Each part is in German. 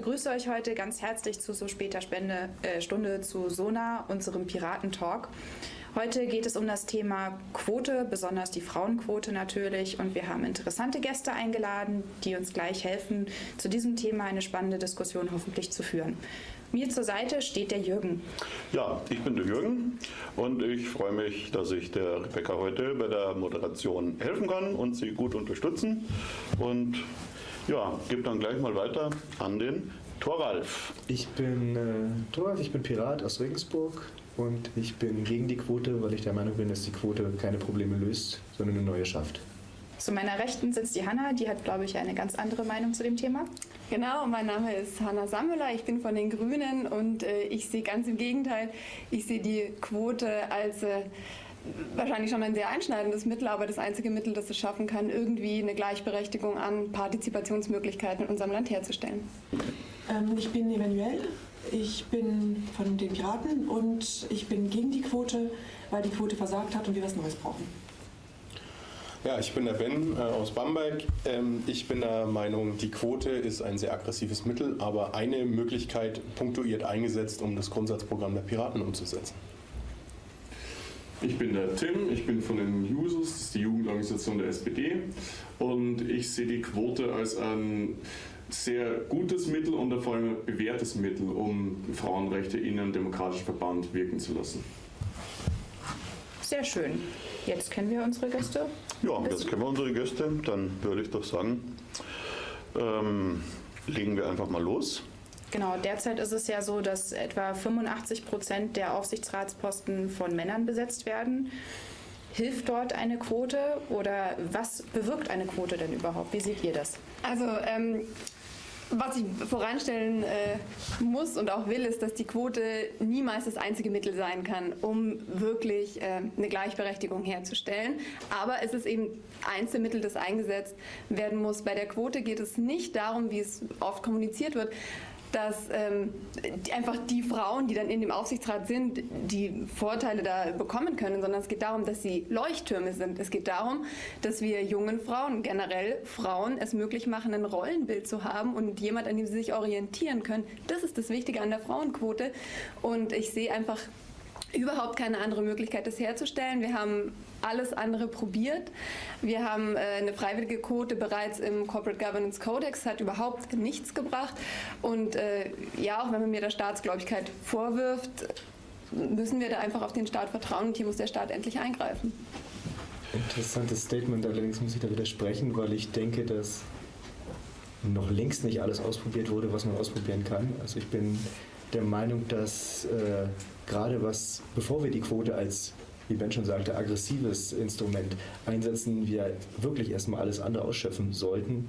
begrüße euch heute ganz herzlich zu so später Spende, äh, Stunde zu Sona, unserem Piratentalk. Heute geht es um das Thema Quote, besonders die Frauenquote natürlich. Und wir haben interessante Gäste eingeladen, die uns gleich helfen, zu diesem Thema eine spannende Diskussion hoffentlich zu führen. Mir zur Seite steht der Jürgen. Ja, ich bin der Jürgen und ich freue mich, dass ich der Rebecca heute bei der Moderation helfen kann und sie gut unterstützen. Und ja, gebe dann gleich mal weiter an den Thoralf. Ich bin äh, Thoralf, ich bin Pirat aus Regensburg und ich bin gegen die Quote, weil ich der Meinung bin, dass die Quote keine Probleme löst, sondern eine neue schafft. Zu meiner Rechten sitzt die Hanna, die hat, glaube ich, eine ganz andere Meinung zu dem Thema. Genau, mein Name ist Hanna Sammler, ich bin von den Grünen und äh, ich sehe ganz im Gegenteil, ich sehe die Quote als äh, wahrscheinlich schon ein sehr einschneidendes Mittel, aber das einzige Mittel, das es schaffen kann, irgendwie eine Gleichberechtigung an Partizipationsmöglichkeiten in unserem Land herzustellen. Ähm, ich bin Emanuel, ich bin von den Piraten und ich bin gegen die Quote, weil die Quote versagt hat und wir was Neues brauchen. Ja, ich bin der Ben äh, aus Bamberg. Ähm, ich bin der Meinung, die Quote ist ein sehr aggressives Mittel, aber eine Möglichkeit punktuiert eingesetzt, um das Grundsatzprogramm der Piraten umzusetzen. Ich bin der Tim, ich bin von den Jusos, das ist die Jugendorganisation der SPD und ich sehe die Quote als ein sehr gutes Mittel und vor allem ein bewährtes Mittel, um Frauenrechte in einem demokratischen Verband wirken zu lassen. Sehr schön. Jetzt kennen wir unsere Gäste. Ja, jetzt kennen wir unsere Gäste. Dann würde ich doch sagen, ähm, legen wir einfach mal los. Genau, derzeit ist es ja so, dass etwa 85 Prozent der Aufsichtsratsposten von Männern besetzt werden. Hilft dort eine Quote oder was bewirkt eine Quote denn überhaupt? Wie seht ihr das? Also ähm, was ich voranstellen äh, muss und auch will, ist, dass die Quote niemals das einzige Mittel sein kann, um wirklich äh, eine Gleichberechtigung herzustellen. Aber es ist eben eins der Mittel, das eingesetzt werden muss. Bei der Quote geht es nicht darum, wie es oft kommuniziert wird, dass ähm, die, einfach die Frauen, die dann in dem Aufsichtsrat sind, die Vorteile da bekommen können, sondern es geht darum, dass sie Leuchttürme sind. Es geht darum, dass wir jungen Frauen, generell Frauen, es möglich machen, ein Rollenbild zu haben und jemand, an dem sie sich orientieren können. Das ist das Wichtige an der Frauenquote. Und ich sehe einfach überhaupt keine andere Möglichkeit, das herzustellen. Wir haben alles andere probiert. Wir haben äh, eine freiwillige Quote bereits im Corporate Governance Codex, hat überhaupt nichts gebracht. Und äh, ja, auch wenn man mir der Staatsgläubigkeit vorwirft, müssen wir da einfach auf den Staat vertrauen und hier muss der Staat endlich eingreifen. Interessantes Statement, allerdings muss ich da widersprechen, weil ich denke, dass noch längst nicht alles ausprobiert wurde, was man ausprobieren kann. Also ich bin der Meinung, dass äh, gerade was, bevor wir die Quote als, wie Ben schon sagte, aggressives Instrument einsetzen, wir wirklich erstmal alles andere ausschöpfen sollten.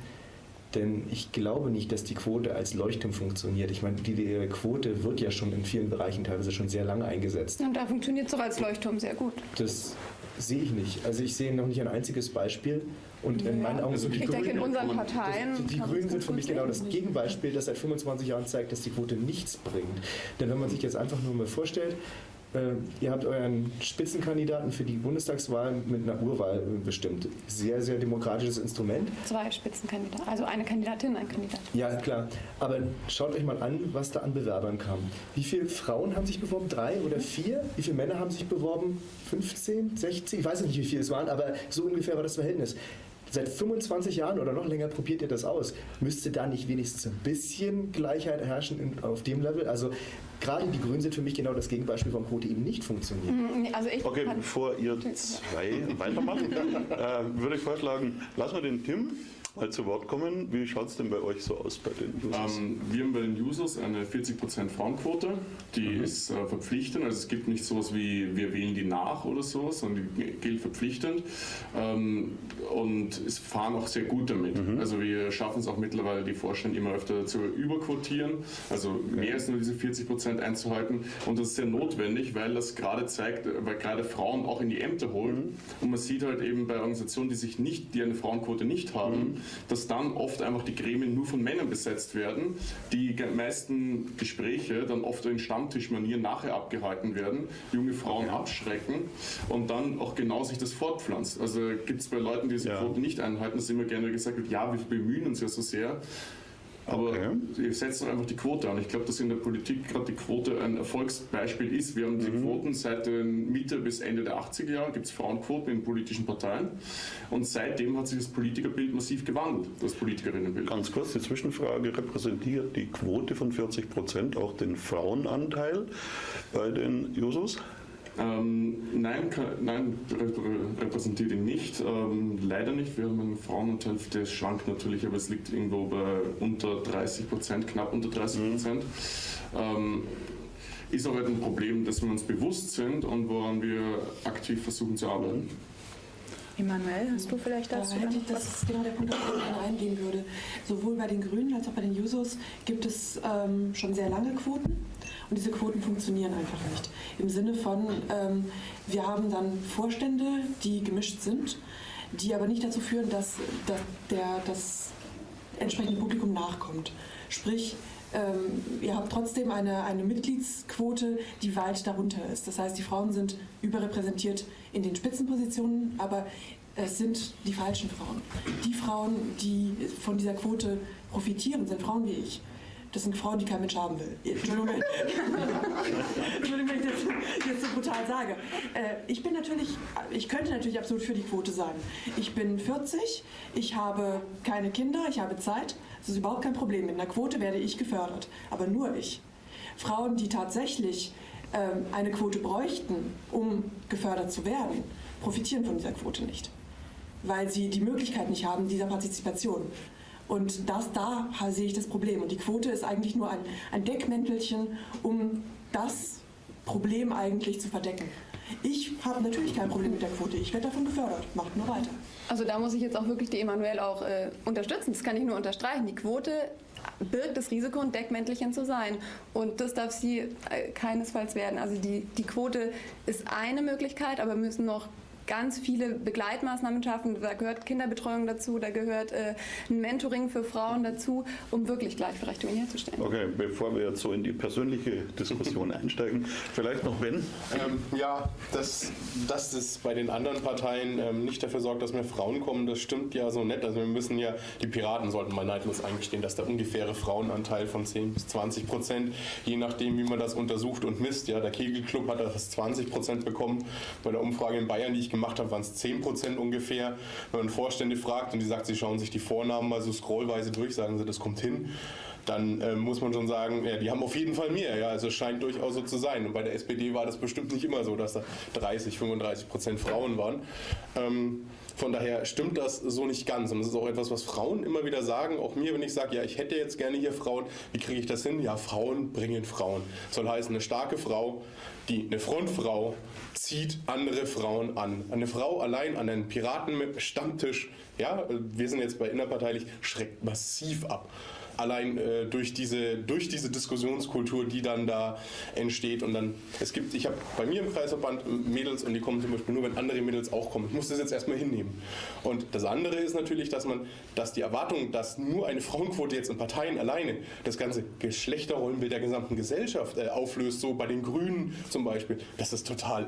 Denn ich glaube nicht, dass die Quote als Leuchtturm funktioniert. Ich meine, die, die Quote wird ja schon in vielen Bereichen teilweise schon sehr lange eingesetzt. Und da funktioniert es doch als Leuchtturm sehr gut. Das sehe ich nicht. Also ich sehe noch nicht ein einziges Beispiel. Und in meinen Augen sind die ich Grünen, denke, in unseren Parteien das, die Grünen sind für mich genau das Gegenbeispiel, das seit 25 Jahren zeigt, dass die Quote nichts bringt. Denn wenn man sich jetzt einfach nur mal vorstellt, ihr habt euren Spitzenkandidaten für die Bundestagswahl mit einer Urwahl bestimmt. Sehr, sehr demokratisches Instrument. Zwei Spitzenkandidaten, also eine Kandidatin, ein Kandidat. Ja, klar. Aber schaut euch mal an, was da an Bewerbern kam. Wie viele Frauen haben sich beworben? Drei oder vier? Wie viele Männer haben sich beworben? 15, 16? Ich weiß nicht, wie viele es waren, aber so ungefähr war das Verhältnis. Seit 25 Jahren oder noch länger probiert ihr das aus. Müsste da nicht wenigstens ein bisschen Gleichheit herrschen auf dem Level? Also gerade die Grünen sind für mich genau das Gegenbeispiel, warum Quote eben nicht funktioniert. Also ich Okay, bevor ihr zwei weitermacht, äh, würde ich vorschlagen, lassen wir den Tim mal zu Wort kommen. Wie schaut es denn bei euch so aus bei den Users? Ähm, wir haben bei den Users eine 40% Frauenquote, die Mhm. ist äh, verpflichtend, also es gibt nicht sowas wie wir wählen die nach oder so, sondern die gilt verpflichtend ähm, und es fahren auch sehr gut damit. Mhm. Also wir schaffen es auch mittlerweile, die Vorstände immer öfter zu überquotieren, also mehr als nur diese 40% einzuhalten und das ist sehr notwendig, weil das gerade zeigt, weil gerade Frauen auch in die Ämter holen Mhm. und man sieht halt eben bei Organisationen, die sich nicht, die eine Frauenquote nicht haben, Mhm. Dass dann oft einfach die Gremien nur von Männern besetzt werden, die meisten Gespräche dann oft in Stammtischmanier nachher abgehalten werden, junge Frauen abschrecken und dann auch genau sich das fortpflanzt. Also gibt es bei Leuten, die diese Ja. Quote nicht einhalten, dass immer gerne gesagt wird, ja, wir bemühen uns ja so sehr. Aber Okay. wir setzen einfach die Quote an. Ich glaube, dass in der Politik gerade die Quote ein Erfolgsbeispiel ist. Wir haben die Quoten seit den Mitte bis Ende der 80er Jahre, gibt es Frauenquoten in politischen Parteien. Und seitdem hat sich das Politikerbild massiv gewandelt, das Politikerinnenbild. Ganz kurz die Zwischenfrage, repräsentiert die Quote von 40 Prozent auch den Frauenanteil bei den Jusos? Ähm, nein, nein, reprä- repräsentiert ihn nicht. Ähm, leider nicht. Wir haben einen Frauenanteil, der schwankt natürlich, aber es liegt irgendwo bei unter 30 Prozent, knapp unter 30 Prozent. Ähm, ist auch ein Problem, dass wir uns bewusst sind und woran wir aktiv versuchen zu arbeiten. Emanuel, hast du vielleicht Da dazu hätte noch ich, das ist genau der Punkt, auf den ich eingehen würde. Sowohl bei den Grünen als auch bei den Jusos gibt es ähm, schon sehr lange Quoten und diese Quoten funktionieren einfach nicht. Im Sinne von, ähm, wir haben dann Vorstände, die gemischt sind, die aber nicht dazu führen, dass, dass der, das entsprechende Publikum nachkommt. Sprich, ähm, ihr habt trotzdem eine, eine Mitgliedsquote, die weit darunter ist. Das heißt, die Frauen sind überrepräsentiert in den Spitzenpositionen, aber es sind die falschen Frauen. Die Frauen, die von dieser Quote profitieren, sind Frauen wie ich. Das sind Frauen, die kein Mensch haben will. Entschuldigung, Entschuldigung wenn ich das jetzt so brutal sage. Äh, ich bin natürlich, ich könnte natürlich absolut für die Quote sein. Ich bin 40, ich habe keine Kinder, ich habe Zeit. Das ist überhaupt kein Problem. Mit einer Quote werde ich gefördert. Aber nur ich. Frauen, die tatsächlich ähm, eine Quote bräuchten, um gefördert zu werden, profitieren von dieser Quote nicht. Weil sie die Möglichkeit nicht haben dieser Partizipation. Und das, da sehe ich das Problem. Und die Quote ist eigentlich nur ein, ein Deckmäntelchen, um das Problem eigentlich zu verdecken. Ich habe natürlich kein Problem mit der Quote. Ich werde davon gefördert. Macht nur weiter. Also da muss ich jetzt auch wirklich die Emanuel auch äh, unterstützen. Das kann ich nur unterstreichen. Die Quote birgt das Risiko, ein Deckmäntelchen zu sein. Und das darf sie äh, keinesfalls werden. Also die, die Quote ist eine Möglichkeit, aber müssen noch ganz viele Begleitmaßnahmen schaffen. Da gehört Kinderbetreuung dazu, da gehört äh, ein Mentoring für Frauen dazu, um wirklich Gleichberechtigung herzustellen. Okay, bevor wir jetzt so in die persönliche Diskussion einsteigen, vielleicht noch Ben. Ähm, ja, dass, dass es bei den anderen Parteien ähm, nicht dafür sorgt, dass mehr Frauen kommen, das stimmt ja so nett. Also wir müssen ja, die Piraten sollten mal neidlos eingestehen, dass der ungefähre Frauenanteil von 10 bis 20 Prozent, je nachdem wie man das untersucht und misst, ja, der Kegelclub hat das 20 Prozent bekommen. Bei der Umfrage in Bayern, die ich gemacht habe, waren es 10 Prozent ungefähr. Wenn man Vorstände fragt und die sagt, sie schauen sich die Vornamen mal so scrollweise durch, sagen sie, das kommt hin dann äh, muss man schon sagen, ja, die haben auf jeden Fall mehr. Ja, also es scheint durchaus so zu sein. Und bei der SPD war das bestimmt nicht immer so, dass da 30, 35 Prozent Frauen waren. Ähm, von daher stimmt das so nicht ganz. Und das ist auch etwas, was Frauen immer wieder sagen. Auch mir, wenn ich sage, ja, ich hätte jetzt gerne hier Frauen, wie kriege ich das hin? Ja, Frauen bringen Frauen. Soll heißen, eine starke Frau, die eine Frontfrau zieht andere Frauen an. Eine Frau allein an einen Piraten-Stammtisch, ja, wir sind jetzt bei innerparteilich, schreckt massiv ab allein äh, durch, diese, durch diese Diskussionskultur, die dann da entsteht. Und dann, es gibt, ich habe bei mir im Kreisverband Mädels und die kommen zum Beispiel nur, wenn andere Mädels auch kommen. Ich muss das jetzt erstmal hinnehmen. Und das andere ist natürlich, dass man, dass die Erwartung, dass nur eine Frauenquote jetzt in Parteien alleine das ganze Geschlechterrollenbild der gesamten Gesellschaft äh, auflöst, so bei den Grünen zum Beispiel, das ist total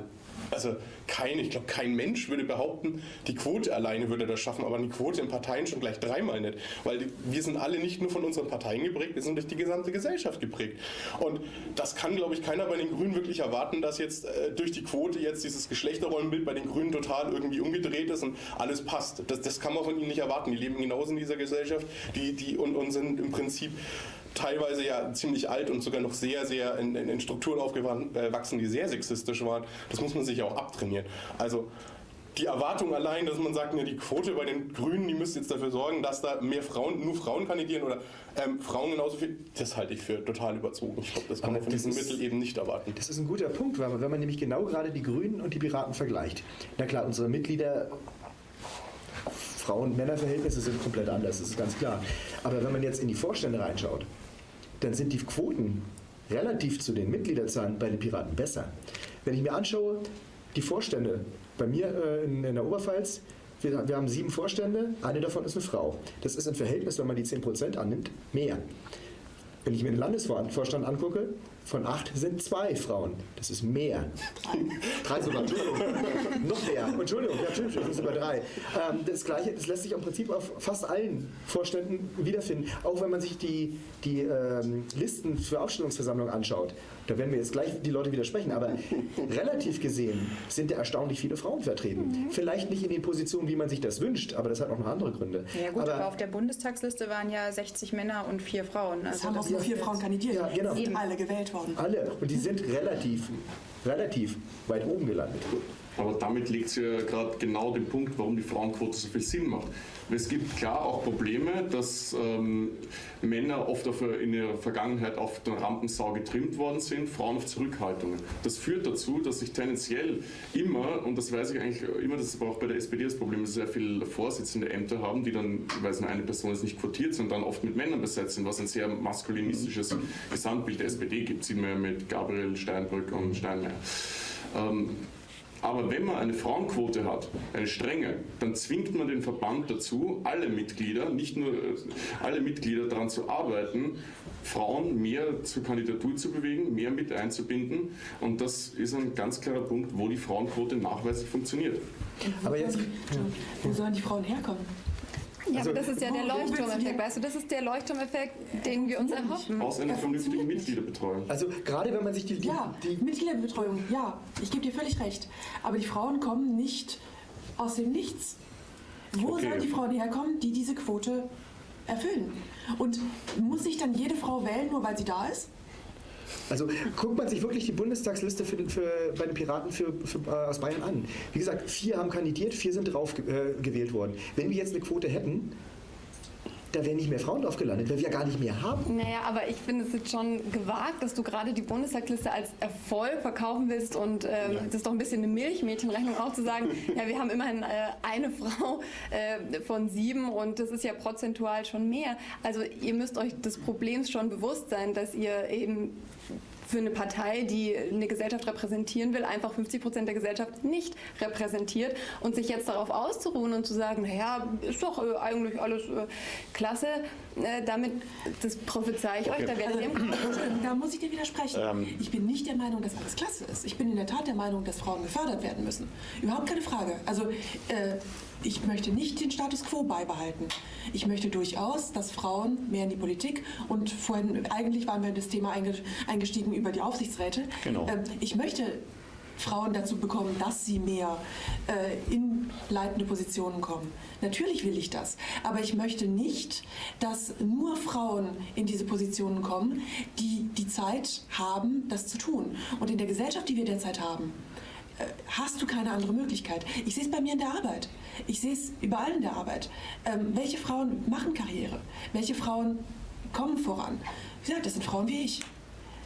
also kein, ich glaube, kein Mensch würde behaupten, die Quote alleine würde das schaffen, aber die Quote in Parteien schon gleich dreimal nicht. Weil die, wir sind alle nicht nur von unseren Parteien geprägt, wir sind durch die gesamte Gesellschaft geprägt. Und das kann, glaube ich, keiner bei den Grünen wirklich erwarten, dass jetzt äh, durch die Quote jetzt dieses Geschlechterrollenbild bei den Grünen total irgendwie umgedreht ist und alles passt. Das, das kann man von ihnen nicht erwarten. Die leben genauso in dieser Gesellschaft die, die, und, und sind im Prinzip teilweise ja ziemlich alt und sogar noch sehr, sehr in, in, in Strukturen aufgewachsen, die sehr sexistisch waren. Das muss man sich auch abtrainieren. Also die Erwartung allein, dass man sagt, ne, die Quote bei den Grünen, die müsste jetzt dafür sorgen, dass da mehr Frauen, nur Frauen kandidieren oder ähm, Frauen genauso viel, das halte ich für total überzogen. Ich glaube, das kann man von das diesem ist- Mittel eben nicht erwarten. Das ist ein guter Punkt, weil man, wenn man nämlich genau gerade die Grünen und die Piraten vergleicht. Na klar, unsere Mitglieder, Frauen-Männer-Verhältnisse sind komplett anders, das ist ganz klar. Aber wenn man jetzt in die Vorstände reinschaut, dann sind die Quoten relativ zu den Mitgliederzahlen bei den Piraten besser. Wenn ich mir anschaue, die Vorstände bei mir äh, in, der Oberpfalz, wir, wir haben sieben Vorstände, eine davon ist eine Frau. Das ist ein Verhältnis, wenn man die 10% annimmt, mehr. Wenn ich mir den Landesvorstand angucke, von acht sind zwei Frauen. Das ist mehr. Drei sogar, Entschuldigung. Noch mehr. Entschuldigung, ja, Entschuldigung, das sind sogar drei. Ähm, das Gleiche, das lässt sich im Prinzip auf fast allen Vorständen wiederfinden. Auch wenn man sich die, die ähm, Listen für Aufstellungsversammlungen anschaut. Da werden wir jetzt gleich die Leute widersprechen, aber relativ gesehen sind da erstaunlich viele Frauen vertreten. Vielleicht nicht in den Positionen, wie man sich das wünscht, aber das hat auch noch andere Gründe. Ja gut, aber, aber auf der Bundestagsliste waren ja 60 Männer und vier Frauen. Also es haben auch nur vier Frauen kandidiert. Ja, genau. Sind alle gewählt worden. Alle. Und die sind relativ, relativ weit oben gelandet. Aber damit legt sie ja gerade genau den Punkt, warum die Frauenquote so viel Sinn macht. Es gibt klar auch Probleme, dass ähm, Männer oft auf, in ihrer Vergangenheit auf der Rampensau getrimmt worden sind, Frauen auf Zurückhaltungen. Das führt dazu, dass sich tendenziell immer, und das weiß ich eigentlich immer, das ist aber auch bei der SPD das Problem, dass sehr viele Vorsitzende Ämter haben, die dann, weil nur eine Person ist nicht quotiert, sondern dann oft mit Männern besetzt sind, was ein sehr maskulinistisches Gesamtbild der SPD gibt, sieht man ja mit Gabriel Steinbrück und Steinmeier. Ähm, aber wenn man eine Frauenquote hat, eine strenge, dann zwingt man den Verband dazu, alle Mitglieder, nicht nur äh, alle Mitglieder daran zu arbeiten, Frauen mehr zur Kandidatur zu bewegen, mehr mit einzubinden. Und das ist ein ganz klarer Punkt, wo die Frauenquote nachweislich funktioniert. Aber jetzt, wo sollen die Frauen herkommen? Ja, also, aber das ist ja der Leuchtturmeffekt, weißt du, das ist der Leuchtturmeffekt, den wir uns erhoffen. Aus einer vernünftigen Mitgliederbetreuung. Also gerade wenn man sich die... die ja, die Mitgliederbetreuung, ja, ich gebe dir völlig recht. Aber die Frauen kommen nicht aus dem Nichts. Wo okay. sollen die Frauen herkommen, die diese Quote erfüllen? Und muss sich dann jede Frau wählen, nur weil sie da ist? Also guckt man sich wirklich die Bundestagsliste für, für, bei den Piraten für, für, äh, aus Bayern an. Wie gesagt, vier haben kandidiert, vier sind drauf äh, gewählt worden. Wenn wir jetzt eine Quote hätten, da wären nicht mehr Frauen drauf gelandet, weil wir ja gar nicht mehr haben. Naja, aber ich finde es jetzt schon gewagt, dass du gerade die Bundestagsliste als Erfolg verkaufen willst und ähm, ja. das ist doch ein bisschen eine Milchmädchenrechnung auch zu sagen, ja, wir haben immerhin äh, eine Frau äh, von sieben und das ist ja prozentual schon mehr. Also ihr müsst euch des Problems schon bewusst sein, dass ihr eben für eine Partei, die eine Gesellschaft repräsentieren will, einfach 50 Prozent der Gesellschaft nicht repräsentiert und sich jetzt darauf auszuruhen und zu sagen, naja, ist doch äh, eigentlich alles äh, klasse, äh, damit, das prophezei ich okay. euch, da werdet ihr also, Da muss ich dir widersprechen. Ähm. Ich bin nicht der Meinung, dass alles klasse ist. Ich bin in der Tat der Meinung, dass Frauen gefördert werden müssen. Überhaupt keine Frage. Also äh, ich möchte nicht den Status quo beibehalten. Ich möchte durchaus, dass Frauen mehr in die Politik und vorhin, eigentlich waren wir in das Thema eingestiegen über die Aufsichtsräte. Genau. Ähm, ich möchte Frauen dazu bekommen, dass sie mehr äh, in leitende Positionen kommen. Natürlich will ich das, aber ich möchte nicht, dass nur Frauen in diese Positionen kommen, die die Zeit haben, das zu tun. Und in der Gesellschaft, die wir derzeit haben, hast du keine andere Möglichkeit. Ich sehe es bei mir in der Arbeit. Ich sehe es überall in der Arbeit. Ähm, welche Frauen machen Karriere? Welche Frauen kommen voran? Wie gesagt, das sind Frauen wie ich.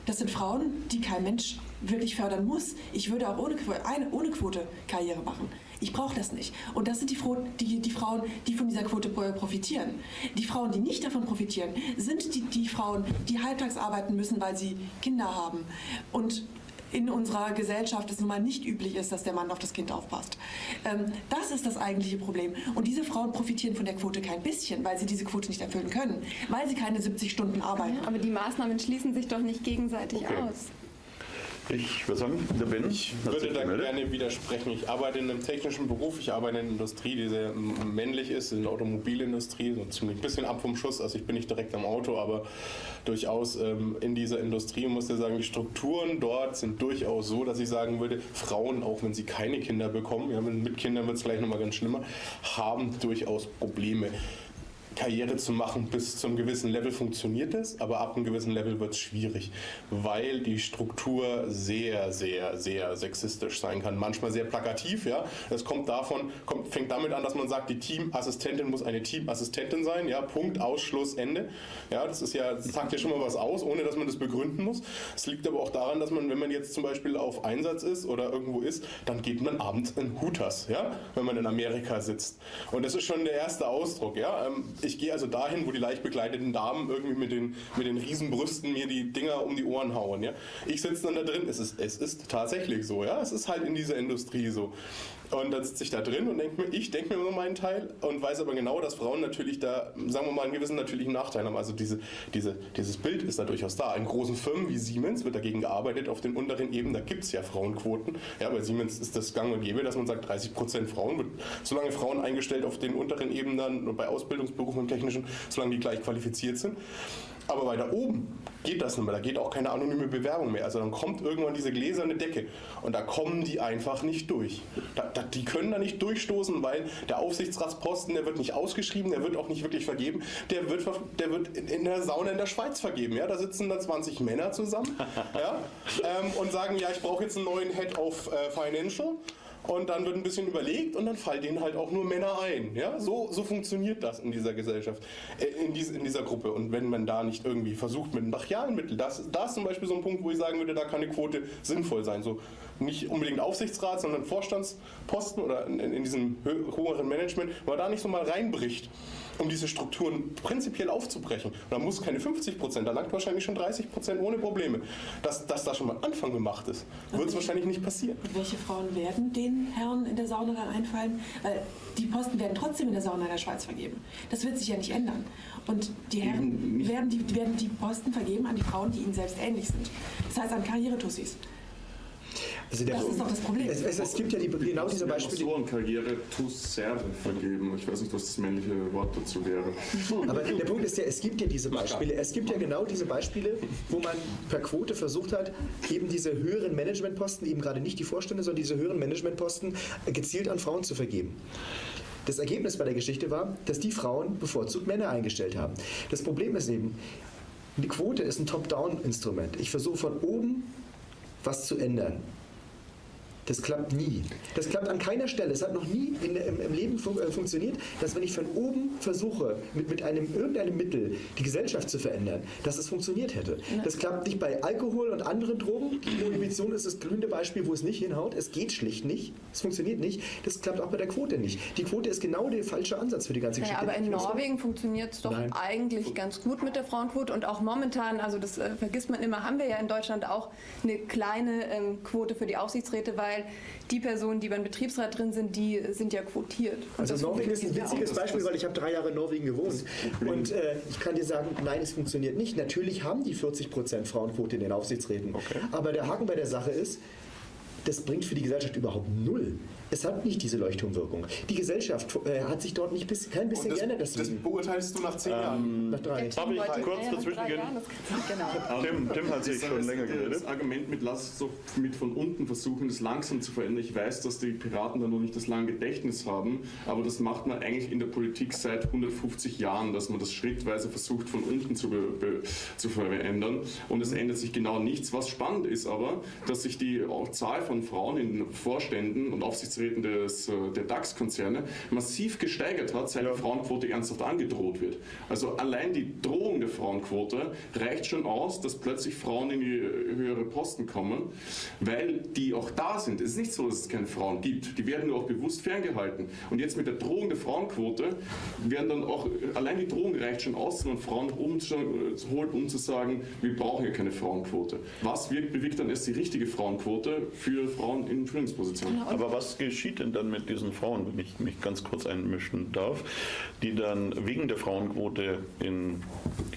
Das sind Frauen, die kein Mensch wirklich fördern muss. Ich würde auch ohne, eine, ohne Quote Karriere machen. Ich brauche das nicht. Und das sind die, die, die, Frauen, die von dieser Quote profitieren. Die Frauen, die nicht davon profitieren, sind die, die Frauen, die halbtags arbeiten müssen, weil sie Kinder haben. Und in unserer Gesellschaft es nun mal nicht üblich ist, dass der Mann auf das Kind aufpasst. Ähm, das ist das eigentliche Problem. Und diese Frauen profitieren von der Quote kein bisschen, weil sie diese Quote nicht erfüllen können, weil sie keine 70 Stunden arbeiten. Aber die Maßnahmen schließen sich doch nicht gegenseitig okay. aus. Ich würde sagen, der Ben. Ich würde da gerne widersprechen. Ich arbeite in einem technischen Beruf, ich arbeite in einer Industrie, die sehr männlich ist, in der Automobilindustrie, so ziemlich ein bisschen ab vom Schuss. Also ich bin nicht direkt am Auto, aber durchaus ähm, in dieser Industrie und muss ja sagen, die Strukturen dort sind durchaus so, dass ich sagen würde, Frauen, auch wenn sie keine Kinder bekommen, ja, mit Kindern wird es gleich nochmal ganz schlimmer, haben durchaus Probleme. Karriere zu machen bis zu einem gewissen Level funktioniert es, aber ab einem gewissen Level wird es schwierig, weil die Struktur sehr, sehr, sehr sexistisch sein kann. Manchmal sehr plakativ, ja. Es kommt davon, kommt, fängt damit an, dass man sagt, die Teamassistentin muss eine Teamassistentin sein, ja. Punkt, Ausschluss, Ende. Ja, das ist ja, das sagt ja schon mal was aus, ohne dass man das begründen muss. Es liegt aber auch daran, dass man, wenn man jetzt zum Beispiel auf Einsatz ist oder irgendwo ist, dann geht man abends in Hooters, ja, wenn man in Amerika sitzt. Und das ist schon der erste Ausdruck, ja. Ich gehe also dahin, wo die leicht bekleideten Damen irgendwie mit den, mit den Riesenbrüsten mir die Dinger um die Ohren hauen. Ja? Ich sitze dann da drin, es ist, es ist tatsächlich so, ja, es ist halt in dieser Industrie so. Und dann sitze ich da drin und denke mir, ich denke mir nur meinen Teil und weiß aber genau, dass Frauen natürlich da, sagen wir mal, einen gewissen natürlichen Nachteil haben. Also diese, diese, dieses Bild ist da durchaus da. In großen Firmen wie Siemens wird dagegen gearbeitet, auf den unteren Ebenen, da gibt es ja Frauenquoten. Ja, bei Siemens ist das gang und gäbe, dass man sagt, 30 Prozent Frauen, wird solange Frauen eingestellt auf den unteren Ebenen und bei Ausbildungsberufen im Technischen, solange die gleich qualifiziert sind. Aber weiter oben geht das nicht mehr, da geht auch keine anonyme Bewerbung mehr. Also dann kommt irgendwann diese gläserne Decke und da kommen die einfach nicht durch. Da, da, die können da nicht durchstoßen, weil der Aufsichtsratsposten, der wird nicht ausgeschrieben, der wird auch nicht wirklich vergeben, der wird, der wird in der Sauna in der Schweiz vergeben. Ja? Da sitzen dann 20 Männer zusammen ja? ähm, und sagen, ja, ich brauche jetzt einen neuen Head of äh, Financial und dann wird ein bisschen überlegt und dann fallen denen halt auch nur Männer ein. Ja? So, so funktioniert das in dieser Gesellschaft, äh, in, dies, in dieser Gruppe. Und wenn man da nicht irgendwie versucht mit einem brachialen Mittel, das, das ist zum Beispiel so ein Punkt, wo ich sagen würde, da kann eine Quote sinnvoll sein. So nicht unbedingt Aufsichtsrat, sondern Vorstandsposten oder in, in diesem höheren Management, man da nicht so mal reinbricht um diese Strukturen prinzipiell aufzubrechen. Und da muss keine 50 Prozent, da langt wahrscheinlich schon 30 Prozent ohne Probleme. Dass, dass da schon mal Anfang gemacht ist, wird es wahrscheinlich nicht passieren. Und welche Frauen werden den Herren in der Sauna dann einfallen? Weil die Posten werden trotzdem in der Sauna in der Schweiz vergeben. Das wird sich ja nicht ändern. Und die Herren werden die, werden die Posten vergeben an die Frauen, die ihnen selbst ähnlich sind. Das heißt an Karrieretussis. Also das ist doch das Problem. Es, es, es gibt ja die, genau diese Beispiele. So Karriere tus serve vergeben. Ich weiß nicht, was das männliche Wort dazu wäre. Aber der Punkt ist ja, es gibt ja diese Beispiele. Es gibt ja genau diese Beispiele, wo man per Quote versucht hat, eben diese höheren Managementposten, eben gerade nicht die Vorstände, sondern diese höheren Managementposten gezielt an Frauen zu vergeben. Das Ergebnis bei der Geschichte war, dass die Frauen bevorzugt Männer eingestellt haben. Das Problem ist eben, die Quote ist ein Top-Down-Instrument. Ich versuche von oben was zu ändern. Das klappt nie. Das klappt an keiner Stelle. Es hat noch nie in, im, im, Leben fun äh, funktioniert, dass wenn ich von oben versuche, mit, mit einem, irgendeinem Mittel die Gesellschaft zu verändern, dass es funktioniert hätte. Das klappt nicht bei Alkohol und anderen Drogen. Die Prohibition ist das glühende Beispiel, wo es nicht hinhaut. Es geht schlicht nicht. Es funktioniert nicht. Das klappt auch bei der Quote nicht. Die Quote ist genau der falsche Ansatz für die ganze Geschichte. Ja, aber in Norwegen funktioniert es doch Nein. eigentlich ganz gut mit der Frauenquote und auch momentan, also das äh, vergisst man immer, haben wir ja in Deutschland auch eine kleine ähm, Quote für die Aufsichtsräte, weil weil die Personen, die beim Betriebsrat drin sind, die sind ja quotiert. Und also Norwegen ist ein witziges Beispiel, weil ich habe drei Jahre in Norwegen gewohnt. Und äh, ich kann dir sagen, nein, es funktioniert nicht. Natürlich haben die 40 Prozent Frauenquote in den Aufsichtsräten. Okay. Aber der Haken bei der Sache ist, das bringt für die Gesellschaft überhaupt null. Es hat nicht diese Leuchtturmwirkung. Die Gesellschaft äh, hat sich dort nicht bis, kein bisschen das, geändert. Das beurteilst du nach zehn ähm, Jahren? Nach drei. Darf ich kurz dazwischen gehen? Genau. Tim, Tim hat sich schon länger geredet. Das Argument mit lass doch mit von unten versuchen, das langsam zu verändern. Ich weiß, dass die Piraten da noch nicht das lange Gedächtnis haben, aber das macht man eigentlich in der Politik seit 150 Jahren, dass man das schrittweise versucht, von unten zu, zu verändern. Und es ändert sich genau nichts. Was spannend ist aber, dass sich die Zahl von Frauen in Vorständen und Aufsichtsräten Aufsichtsräten des, äh, der DAX-Konzerne massiv gesteigert hat, seit die Frauenquote ernsthaft angedroht wird. Also allein die Drohung der Frauenquote reicht schon aus, dass plötzlich Frauen in die höhere Posten kommen, weil die auch da sind. Es ist nicht so, dass es keine Frauen gibt. Die werden nur auch bewusst ferngehalten. Und jetzt mit der Drohung der Frauenquote werden dann auch, allein die Drohung reicht schon aus, wenn man Frauen umholt, um zu sagen, wir brauchen ja keine Frauenquote. Was wirkt, bewirkt dann erst die richtige Frauenquote für Frauen in Führungspositionen? Aber was geschieht denn dann mit diesen Frauen, wenn ich mich ganz kurz einmischen darf, die dann wegen der Frauenquote in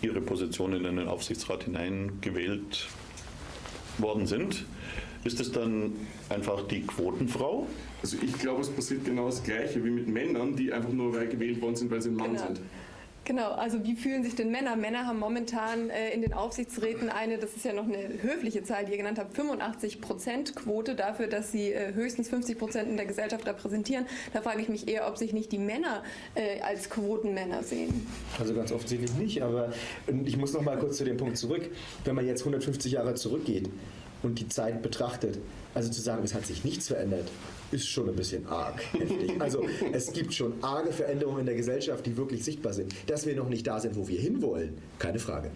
ihre Positionen in den Aufsichtsrat hineingewählt worden sind? Ist es dann einfach die Quotenfrau? Also ich glaube, es passiert genau das Gleiche wie mit Männern, die einfach nur gewählt worden sind, weil sie ein Mann genau. sind. Genau, also wie fühlen sich denn Männer? Männer haben momentan äh, in den Aufsichtsräten eine, das ist ja noch eine höfliche Zahl, die ihr genannt habt, 85 Prozent Quote dafür, dass sie äh, höchstens 50 Prozent in der Gesellschaft repräsentieren. Da frage ich mich eher, ob sich nicht die Männer äh, als Quotenmänner sehen. Also ganz offensichtlich nicht, aber ich muss noch mal kurz zu dem Punkt zurück. Wenn man jetzt 150 Jahre zurückgeht und die Zeit betrachtet, also zu sagen, es hat sich nichts verändert, ist schon ein bisschen arg. Also es gibt schon arge Veränderungen in der Gesellschaft, die wirklich sichtbar sind. Dass wir noch nicht da sind, wo wir hinwollen, keine Frage.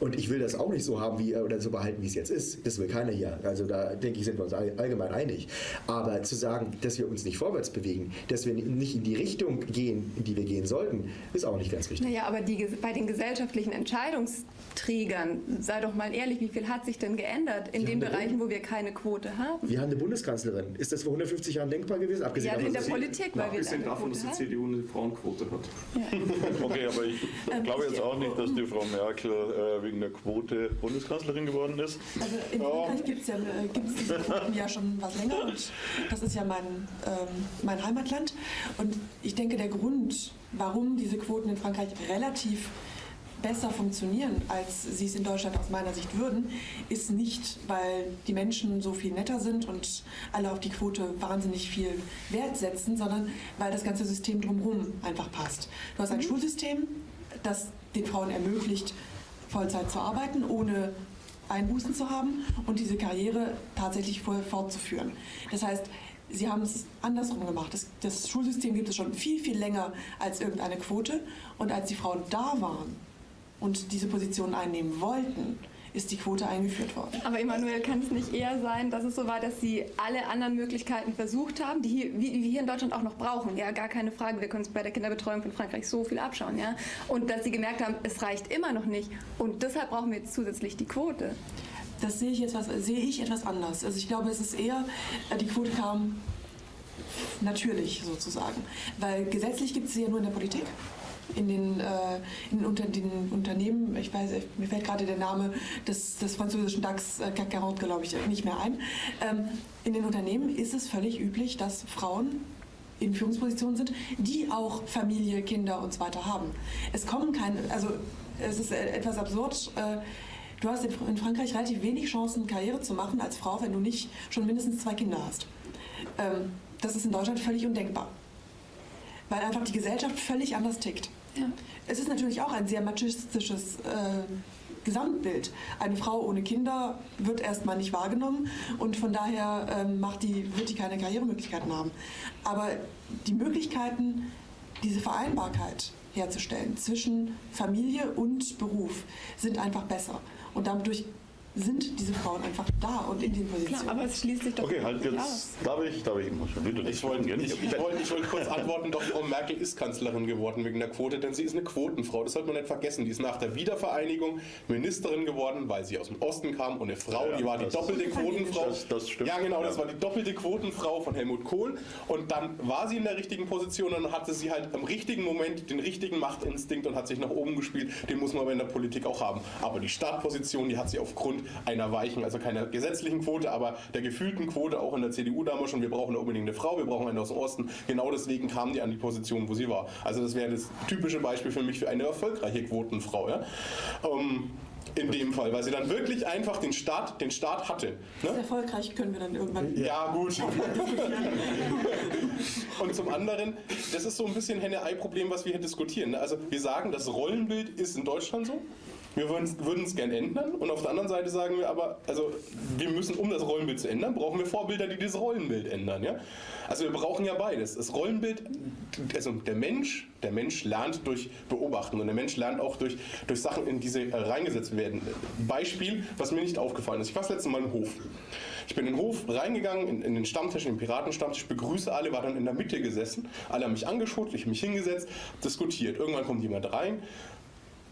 Und ich will das auch nicht so haben wie oder so behalten, wie es jetzt ist. Das will keiner hier. Also da denke ich, sind wir uns allgemein einig. Aber zu sagen, dass wir uns nicht vorwärts bewegen, dass wir nicht in die Richtung gehen, in die wir gehen sollten, ist auch nicht ganz richtig. Naja, aber die, bei den gesellschaftlichen Entscheidungsträgern, sei doch mal ehrlich, wie viel hat sich denn geändert in den Bereichen, wo wir keine Quote haben? Wir haben eine Bundeskanzlerin. Ist das vor 150 Jahren denkbar gewesen? Abgesehen ja, in der Politik, weil wir Abgesehen davon, dass die CDU eine Frauenquote hat. Ja. Okay, aber ich ähm, glaube jetzt auch nicht, dass die Frau Merkel äh, wegen der Quote Bundeskanzlerin geworden ist. Also in Frankreich gibt es ja, äh, diese Quoten ja schon was länger und das ist ja mein, ähm, mein Heimatland. Und ich denke, der Grund, warum diese Quoten in Frankreich relativ besser funktionieren, als sie es in Deutschland aus meiner Sicht würden, ist nicht, weil die Menschen so viel netter sind und alle auf die Quote wahnsinnig viel Wert setzen, sondern weil das ganze System drumherum einfach passt. Du hast ein mhm. Schulsystem, das den Frauen ermöglicht, Vollzeit zu arbeiten, ohne Einbußen zu haben und diese Karriere tatsächlich fortzuführen. Das heißt, Sie haben es andersrum gemacht. Das, das, Schulsystem gibt es schon viel, viel länger als irgendeine Quote. Und als die Frauen da waren, und diese Position einnehmen wollten, ist die Quote eingeführt worden. Aber Emanuel, kann es nicht eher sein, dass es so war, dass Sie alle anderen Möglichkeiten versucht haben, die, hier, wie, wir hier in Deutschland auch noch brauchen? Ja, gar keine Frage. Wir können es bei der Kinderbetreuung von Frankreich so viel abschauen. Ja? Und dass Sie gemerkt haben, es reicht immer noch nicht. Und deshalb brauchen wir jetzt zusätzlich die Quote. Das sehe ich, etwas, sehe ich etwas anders. Also ich glaube, es ist eher, äh, die Quote kam natürlich sozusagen. Weil gesetzlich gibt es sie ja nur in der Politik in den, äh, in unter den Unternehmen, ich weiß, mir fällt gerade der Name des, des französischen DAX äh, CAC 40, glaube ich, nicht mehr ein. Ähm, in den Unternehmen ist es völlig üblich, dass Frauen in Führungspositionen sind, die auch Familie, Kinder und so weiter haben. Es kommen keine, also es ist etwas absurd. Äh, du hast in Frankreich relativ wenig Chancen, Karriere zu machen als Frau, wenn du nicht schon mindestens zwei Kinder hast. Ähm, das ist in Deutschland völlig undenkbar, weil einfach die Gesellschaft völlig anders tickt. Es ist natürlich auch ein sehr machistisches äh, Gesamtbild. Eine Frau ohne Kinder wird erstmal nicht wahrgenommen und von daher ähm, macht die, wird die keine Karrieremöglichkeiten haben. Aber die Möglichkeiten, diese Vereinbarkeit herzustellen zwischen Familie und Beruf sind einfach besser. Und dadurch sind diese Frauen einfach da und in den Positionen. Klar, aber es schließt sich doch Okay, halt jetzt aus. darf ich, darf ich immer schon wieder. Ich wollte ich, ich wollt, ich wollt kurz antworten, doch Frau Merkel ist Kanzlerin geworden wegen der Quote, denn sie ist eine Quotenfrau. Das sollte man nicht vergessen. Die ist nach der Wiedervereinigung Ministerin geworden, weil sie aus dem Osten kam und eine Frau, ja, die war die doppelte Quotenfrau. Das, das stimmt. Ja, genau, das war die doppelte Quotenfrau von Helmut Kohl und dann war sie in der richtigen Position und hatte sie halt im richtigen Moment den richtigen Machtinstinkt und hat sich nach oben gespielt. Den muss man aber in der Politik auch haben. Aber die Startposition, die hat sie aufgrund einer weichen, also keiner gesetzlichen Quote, aber der gefühlten Quote auch in der CDU damals schon, wir brauchen unbedingt eine Frau, wir brauchen eine aus dem Osten. Genau deswegen kam die an die Position, wo sie war. Also das wäre das typische Beispiel für mich für eine erfolgreiche Quotenfrau. Ja? Ähm, in dem Fall, weil sie dann wirklich einfach den Start, den Start hatte. Ne? Erfolgreich können wir dann irgendwann. Ja, gut. Und zum anderen, das ist so ein bisschen Henne-Ei-Problem, was wir hier diskutieren. Ne? Also wir sagen, das Rollenbild ist in Deutschland so. Wir würden es gerne ändern und auf der anderen Seite sagen wir aber, also wir müssen, um das Rollenbild zu ändern, brauchen wir Vorbilder, die dieses Rollenbild ändern. Ja? Also wir brauchen ja beides. Das Rollenbild, also der Mensch, der Mensch lernt durch Beobachten und der Mensch lernt auch durch, durch Sachen, in die sie reingesetzt werden. Beispiel, was mir nicht aufgefallen ist. Ich war das letzte Mal im Hof. Ich bin in den Hof reingegangen, in, in den Stammtisch, in den Piratenstammtisch, begrüße alle, war dann in der Mitte gesessen. Alle haben mich angeschaut, ich habe mich hingesetzt, diskutiert. Irgendwann kommt jemand rein,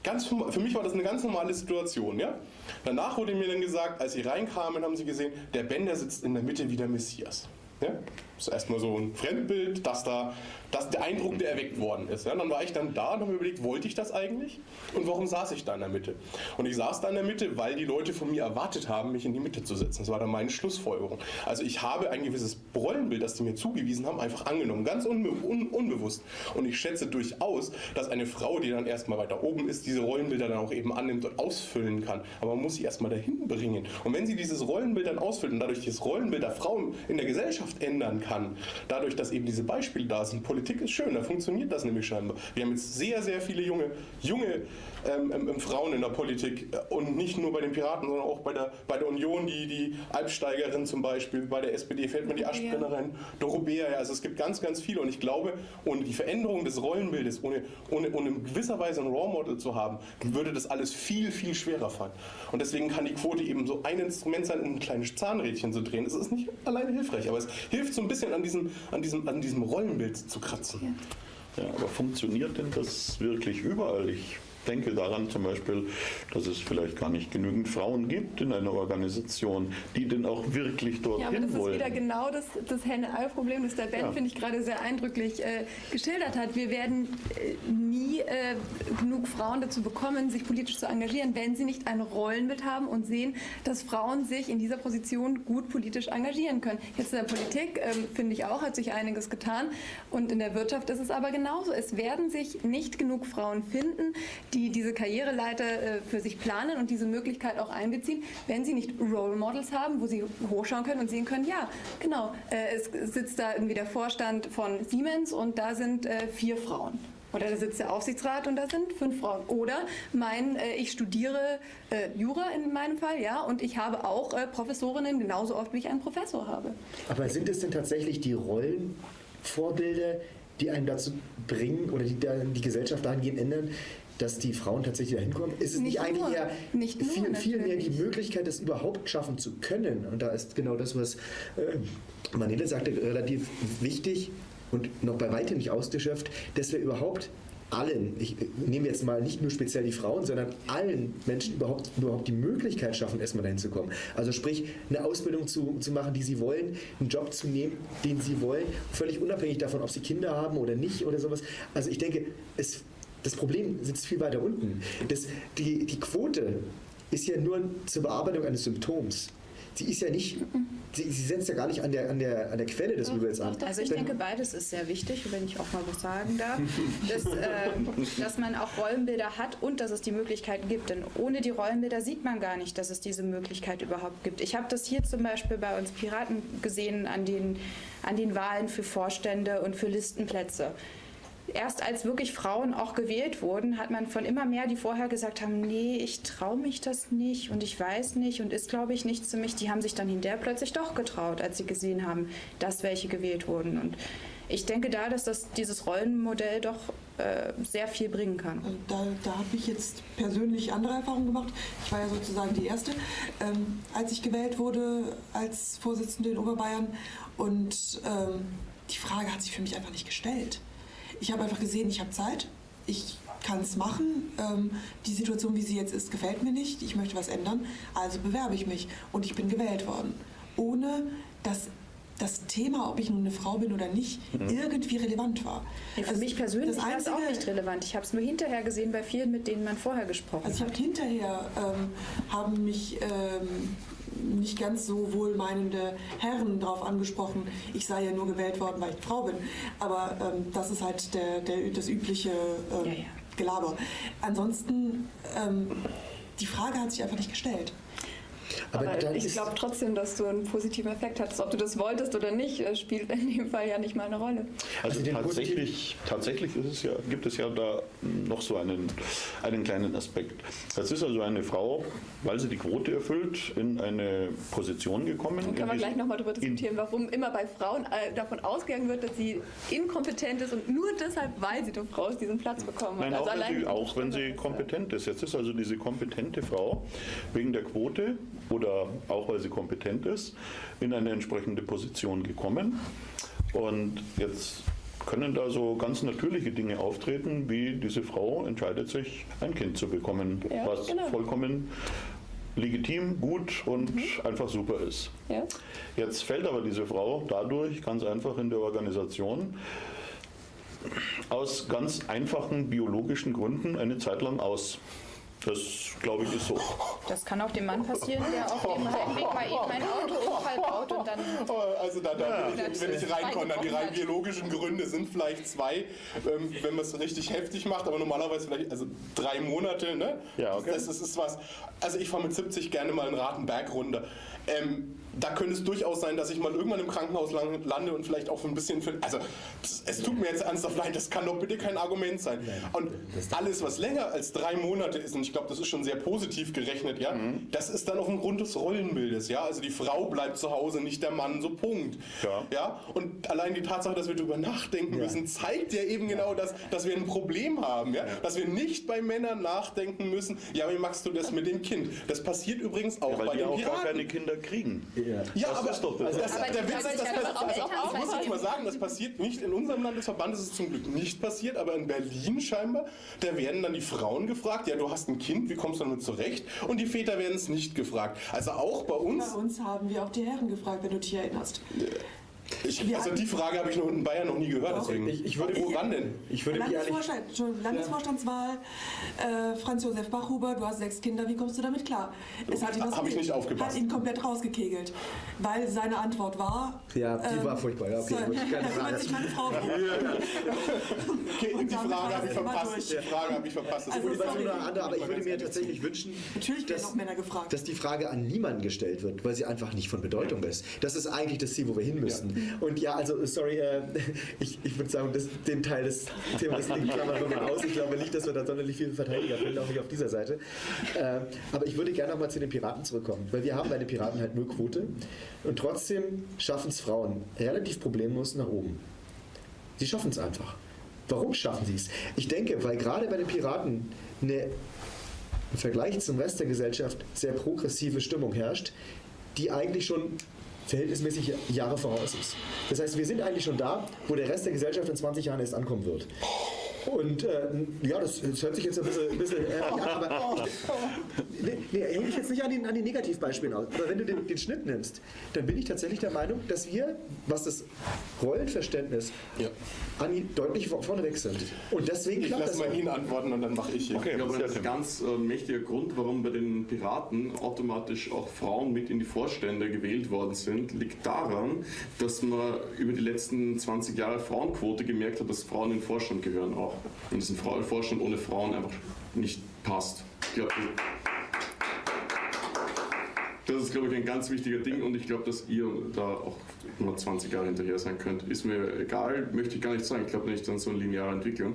Ganz, für mich war das eine ganz normale Situation. Ja? Danach wurde mir dann gesagt, als sie reinkamen, haben sie gesehen, der Ben, der sitzt in der Mitte wie der Messias. Ja? Das ist erstmal so ein Fremdbild, dass da dass der Eindruck, der erweckt worden ist. Ja, dann war ich dann da und habe mir überlegt, wollte ich das eigentlich? Und warum saß ich da in der Mitte? Und ich saß da in der Mitte, weil die Leute von mir erwartet haben, mich in die Mitte zu setzen. Das war dann meine Schlussfolgerung. Also ich habe ein gewisses Rollenbild, das die mir zugewiesen haben, einfach angenommen, ganz unbe un unbewusst. Und ich schätze durchaus, dass eine Frau, die dann erstmal weiter oben ist, diese Rollenbilder dann auch eben annimmt und ausfüllen kann. Aber man muss sie erstmal dahin bringen. Und wenn sie dieses Rollenbild dann ausfüllt und dadurch das Rollenbild der Frauen in der Gesellschaft ändern kann. Dadurch, dass eben diese Beispiele da sind. Politik ist schön, da funktioniert das nämlich scheinbar. Wir haben jetzt sehr, sehr viele junge, junge ähm, ähm, Frauen in der Politik äh, und nicht nur bei den Piraten, sondern auch bei der, bei der Union, die, die Alpsteigerin zum Beispiel, bei der SPD fällt mir die Aschbrennerin, Dorobea, ja, also es gibt ganz, ganz viele und ich glaube, ohne die Veränderung des Rollenbildes, ohne, ohne, ohne in gewisser Weise ein Role Model zu haben, würde das alles viel, viel schwerer fallen. Und deswegen kann die Quote eben so ein Instrument sein, um ein kleines Zahnrädchen zu drehen. Es ist nicht alleine hilfreich, aber es hilft so ein bisschen an diesem, an diesem, an diesem Rollenbild zu kratzen. Ja, aber funktioniert denn das wirklich überall? Ich denke daran zum Beispiel, dass es vielleicht gar nicht genügend Frauen gibt in einer Organisation, die denn auch wirklich dorthin Ja, aber das wollen. ist wieder genau das, das Henne-Ei-Problem, das der Ben, Ja. finde ich, gerade sehr eindrücklich äh, geschildert hat. Wir werden äh, nie äh, genug Frauen dazu bekommen, sich politisch zu engagieren, wenn sie nicht ein Rollenbild haben und sehen, dass Frauen sich in dieser Position gut politisch engagieren können. Jetzt in der Politik, ähm, finde ich auch, hat sich einiges getan. Und in der Wirtschaft ist es aber genauso. Es werden sich nicht genug Frauen finden, die diese Karriereleiter äh, für sich planen und diese Möglichkeit auch einbeziehen, wenn sie nicht Role Models haben, wo sie hochschauen können und sehen können, ja, genau, äh, es sitzt da irgendwie der Vorstand von Siemens und da sind äh, vier Frauen. Oder da sitzt der Aufsichtsrat und da sind fünf Frauen. Oder mein, äh, ich studiere äh, Jura in meinem Fall, ja, und ich habe auch äh, Professorinnen genauso oft, wie ich einen Professor habe. Aber sind es denn tatsächlich die Rollenvorbilder, die einen dazu bringen oder die dann die Gesellschaft dahingehend ändern, dass die Frauen tatsächlich dahin kommen? Ist es nicht, Nicht eigentlich nur. eher Nicht nur, viel, viel mehr die. Möglichkeit, das überhaupt schaffen zu können? Und da ist genau das, was äh, Manele sagte, relativ wichtig und noch bei weitem nicht ausgeschöpft, dass wir überhaupt allen, ich nehme jetzt mal nicht nur speziell die Frauen, sondern allen Menschen überhaupt, überhaupt die Möglichkeit schaffen, erstmal dahin zu kommen. Also sprich, eine Ausbildung zu, zu machen, die sie wollen, einen Job zu nehmen, den sie wollen, völlig unabhängig davon, ob sie Kinder haben oder nicht oder sowas. Also ich denke, es, das Problem sitzt viel weiter unten. Das, die, die Quote ist ja nur zur Bearbeitung eines Symptoms. Sie ist ja nicht, sie, sie setzt ja gar nicht an der, an der, an der Quelle des Übels an. Also ich denke, beides ist sehr wichtig, wenn ich auch mal was sagen darf, dass, äh, dass man auch Rollenbilder hat und dass es die Möglichkeiten gibt. Denn ohne die Rollenbilder sieht man gar nicht, dass es diese Möglichkeit überhaupt gibt. Ich habe das hier zum Beispiel bei uns Piraten gesehen an den, an den Wahlen für Vorstände und für Listenplätze. Erst als wirklich Frauen auch gewählt wurden, hat man von immer mehr, die vorher gesagt haben, nee, ich traue mich das nicht und ich weiß nicht und ist, glaube ich, nichts für mich, die haben sich dann hinterher plötzlich doch getraut, als sie gesehen haben, dass welche gewählt wurden. Und ich denke da, dass das, dieses Rollenmodell doch äh, sehr viel bringen kann. Da, da habe ich jetzt persönlich andere Erfahrungen gemacht. Ich war ja sozusagen die Erste, ähm, als ich gewählt wurde als Vorsitzende in Oberbayern. Und ähm, die Frage hat sich für mich einfach nicht gestellt. Ich habe einfach gesehen, ich habe Zeit, ich kann es machen. Ähm, die Situation, wie sie jetzt ist, gefällt mir nicht. Ich möchte was ändern. Also bewerbe ich mich. Und ich bin gewählt worden. Ohne dass das Thema, ob ich nun eine Frau bin oder nicht, irgendwie relevant war. Ja, für Also mich persönlich das war es auch nicht relevant. Ich habe es nur hinterher gesehen bei vielen, mit denen man vorher gesprochen Also ich hat. habe hinterher ähm, haben mich ähm, nicht ganz so wohlmeinende Herren darauf angesprochen, ich sei ja nur gewählt worden, weil ich Frau bin. Aber ähm, das ist halt der, der, das übliche ähm, Ja, ja. Gelaber. Ansonsten, ähm, die Frage hat sich einfach nicht gestellt. Aber Aber ich glaube trotzdem, dass du einen positiven Effekt hattest. Ob du das wolltest oder nicht, äh, spielt in dem Fall ja nicht mal eine Rolle. Also Also tatsächlich, tatsächlich ist es ja, gibt es ja da noch so einen, einen kleinen Aspekt. Es ist also eine Frau, weil sie die Quote erfüllt, in eine Position gekommen. Dann man die- gleich nochmal darüber diskutieren, warum immer bei Frauen äh, davon ausgegangen wird, dass sie inkompetent ist und nur deshalb, weil sie eine Frau ist, diesen Platz bekommen hat. Nein, auch, Also wenn allein sie, auch wenn sie kompetent ist. Jetzt ist also diese kompetente Frau wegen der Quote oder auch weil sie kompetent ist, in eine entsprechende Position gekommen. Und jetzt können da so ganz natürliche Dinge auftreten, wie diese Frau entscheidet sich, ein Kind zu bekommen, Ja, was genau. vollkommen legitim, gut und Mhm. einfach super ist. Ja? Jetzt fällt aber diese Frau dadurch ganz einfach in der Organisation aus ganz einfachen biologischen Gründen eine Zeit lang aus. Das, glaube ich, ist so. Das kann auch dem Mann passieren, der auf dem Heimweg mal eben ein Autounfall baut und dann Also da, da will, ich, will ich reinkommen. Die rein biologischen Gründe sind vielleicht zwei, ähm, wenn man es richtig heftig macht, aber normalerweise vielleicht also drei Monate. Ne? Ja, okay. Das, das ist was. Also ich fahre mit 70 gerne mal einen Ratenberg runter. Ähm, da könnte es durchaus sein, dass ich mal irgendwann im Krankenhaus lang- lande und vielleicht auch ein bisschen. Für, also, es tut mir jetzt ernsthaft leid, das kann doch bitte kein Argument sein. Und alles, was länger als drei Monate ist, und ich glaube, das ist schon sehr positiv gerechnet, ja, das ist dann auf dem Grund des Rollenbildes, ja. Also die Frau bleibt zu Hause, nicht der Mann, so Punkt. Ja. Ja, und allein die Tatsache, dass wir darüber nachdenken müssen, zeigt ja eben genau das, dass wir ein Problem haben, ja? dass wir nicht bei Männern nachdenken müssen, ja, wie machst du das mit dem Kind? Das passiert übrigens auch Weil bei die den auch gar keine Kinder kriegen. Ja. Ja, Das aber, ist doch das. das, Aber der Witz ist, ich das, das, doch auch das, das muss ich mal sagen, das passiert nicht in unserem Landesverband, ist es zum Glück nicht passiert, aber in Berlin scheinbar, da werden dann die Frauen gefragt, ja, du hast ein Kind, wie kommst du damit zurecht? Und die Väter werden es nicht gefragt. Also auch bei uns, Bei uns haben wir auch die Herren gefragt, wenn du dich erinnerst. Ich, also die Frage habe ich noch in Bayern noch nie gehört, Doch. deswegen. Ich, ich würde Woran denn? Ich würde. Landesvorstand, Landesvorstandswahl, äh, Franz Josef Bachhuber, du hast sechs Kinder, wie kommst du damit klar? Es hat ihn, was- ich nicht aufgepasst. hat ihn komplett rausgekegelt, weil seine Antwort war... Ja, die war furchtbar, ja, okay, sorry, gut, keine Frage. sich meine Frau. Okay, die Frage habe das ich verpasst. Die Frage habe ich verpasst. Das Also nur noch andere, aber ich würde mir tatsächlich wünschen, Natürlich werden dass, auch Männer gefragt. dass die Frage an niemanden gestellt wird, weil sie einfach nicht von Bedeutung ist. Das ist eigentlich das Ziel, wo wir hin müssen. Und ja, also sorry, äh, ich, ich würde sagen, das, den Teil des Themas klammern wir mal aus. Ich glaube nicht, dass wir da sonderlich viele Verteidiger finden, auch nicht auf dieser Seite. Äh, aber ich würde gerne noch mal zu den Piraten zurückkommen, weil wir haben bei den Piraten halt null Quote und trotzdem schaffen es Frauen relativ problemlos nach oben. Sie schaffen es einfach. Warum schaffen sie es? Ich denke, weil gerade bei den Piraten eine im Vergleich zum Rest der Gesellschaft sehr progressive Stimmung herrscht, die eigentlich schon verhältnismäßig Jahre voraus ist. Das heißt, wir sind eigentlich schon da, wo der Rest der Gesellschaft in 20 Jahren erst ankommen wird. Und äh, ja, das, das hört sich jetzt ein bisschen, ein bisschen äh, an, aber nee, nee, hänge ich jetzt nicht an den, an den Negativbeispielen aus. Aber wenn du den, den Schnitt nimmst, dann bin ich tatsächlich der Meinung, dass wir, was das Rollenverständnis Ja. angeht, deutlich vor- vorneweg sind. Und deswegen Ich klappt lasse das mal ihn antworten und dann mache ich hier. Okay. Ich glaube, sehr ein Tim. ganz äh, mächtiger Grund, warum bei den Piraten automatisch auch Frauen mit in die Vorstände gewählt worden sind, liegt daran, dass man über die letzten 20 Jahre Frauenquote gemerkt hat, dass Frauen in den Vorstand gehören auch. Und dass ein Vorstand ohne Frauen einfach nicht passt. Ich glaube, das ist, glaube ich, ein ganz wichtiger Ding und ich glaube, dass ihr da auch nur 20 Jahre hinterher sein könnt. Ist mir egal, möchte ich gar nicht sagen. Ich glaube nicht an so eine lineare Entwicklung.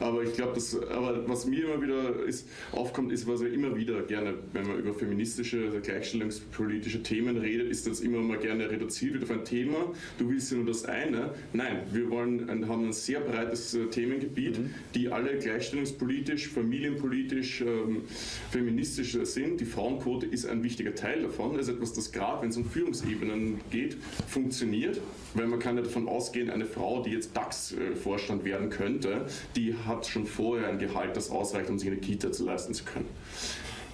Aber ich glaube, dass, aber was mir immer wieder ist, aufkommt, ist, was wir immer wieder gerne, wenn man über feministische, also gleichstellungspolitische Themen redet, ist das immer mal gerne reduziert wird auf ein Thema. Du willst ja nur das eine. Nein, wir wollen, haben ein sehr breites äh, Themengebiet, die alle gleichstellungspolitisch, familienpolitisch, ähm, feministisch sind. Die Frauenquote ist ein wichtiger Teil davon. Das ist etwas, das gerade, wenn es um Führungsebenen geht, funktioniert. Weil man kann ja davon ausgehen, eine Frau, die jetzt DAX-Vorstand werden könnte, die hat schon vorher ein Gehalt, das ausreicht, um sich eine Kita zu leisten zu können.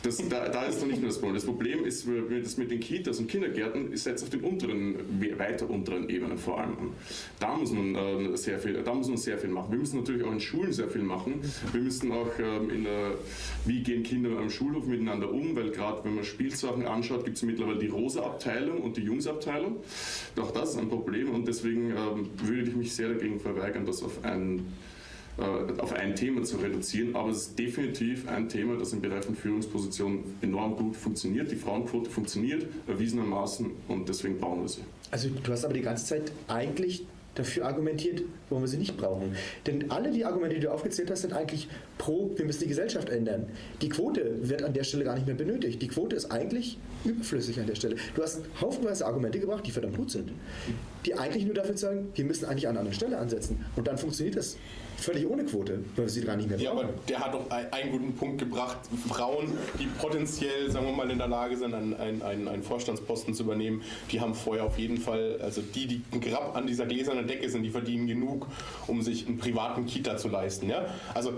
Das, da, da ist noch nicht nur das Problem. Das Problem ist, das mit den Kitas und Kindergärten ist jetzt auf den unteren, weiter unteren Ebenen vor allem. Da muss man äh, sehr viel, da muss man sehr viel machen. Wir müssen natürlich auch in Schulen sehr viel machen. Wir müssen auch ähm, in der, wie gehen Kinder am Schulhof miteinander um, weil gerade wenn man Spielsachen anschaut, gibt es mittlerweile die rosa Abteilung und die Jungsabteilung. Auch das ist ein Problem und deswegen ähm, würde ich mich sehr dagegen verweigern, das auf ein äh, auf ein Thema zu reduzieren, aber es ist definitiv ein Thema, das im Bereich von Führungspositionen enorm gut funktioniert. Die Frauenquote funktioniert erwiesenermaßen und deswegen brauchen wir sie. Also du hast aber die ganze Zeit eigentlich dafür argumentiert, warum wir sie nicht brauchen. Denn alle die Argumente, die du aufgezählt hast, sind eigentlich pro, wir müssen die Gesellschaft ändern. Die Quote wird an der Stelle gar nicht mehr benötigt. Die Quote ist eigentlich überflüssig an der Stelle. Du hast haufenweise Argumente gebracht, die verdammt gut sind, die eigentlich nur dafür sagen, wir müssen eigentlich an einer anderen Stelle ansetzen. Und dann funktioniert das völlig ohne Quote, weil wir sie gar nicht mehr Ja, brauchen. aber der hat doch ein- einen guten Punkt gebracht. Frauen, die potenziell, sagen wir mal, in der Lage sind, einen, einen, einen einen Vorstandsposten zu übernehmen, die haben vorher auf jeden Fall, also die, die ein Grab an dieser gläsernen Decke sind, die verdienen genug, um sich einen privaten Kita zu leisten. Ja? Also äh,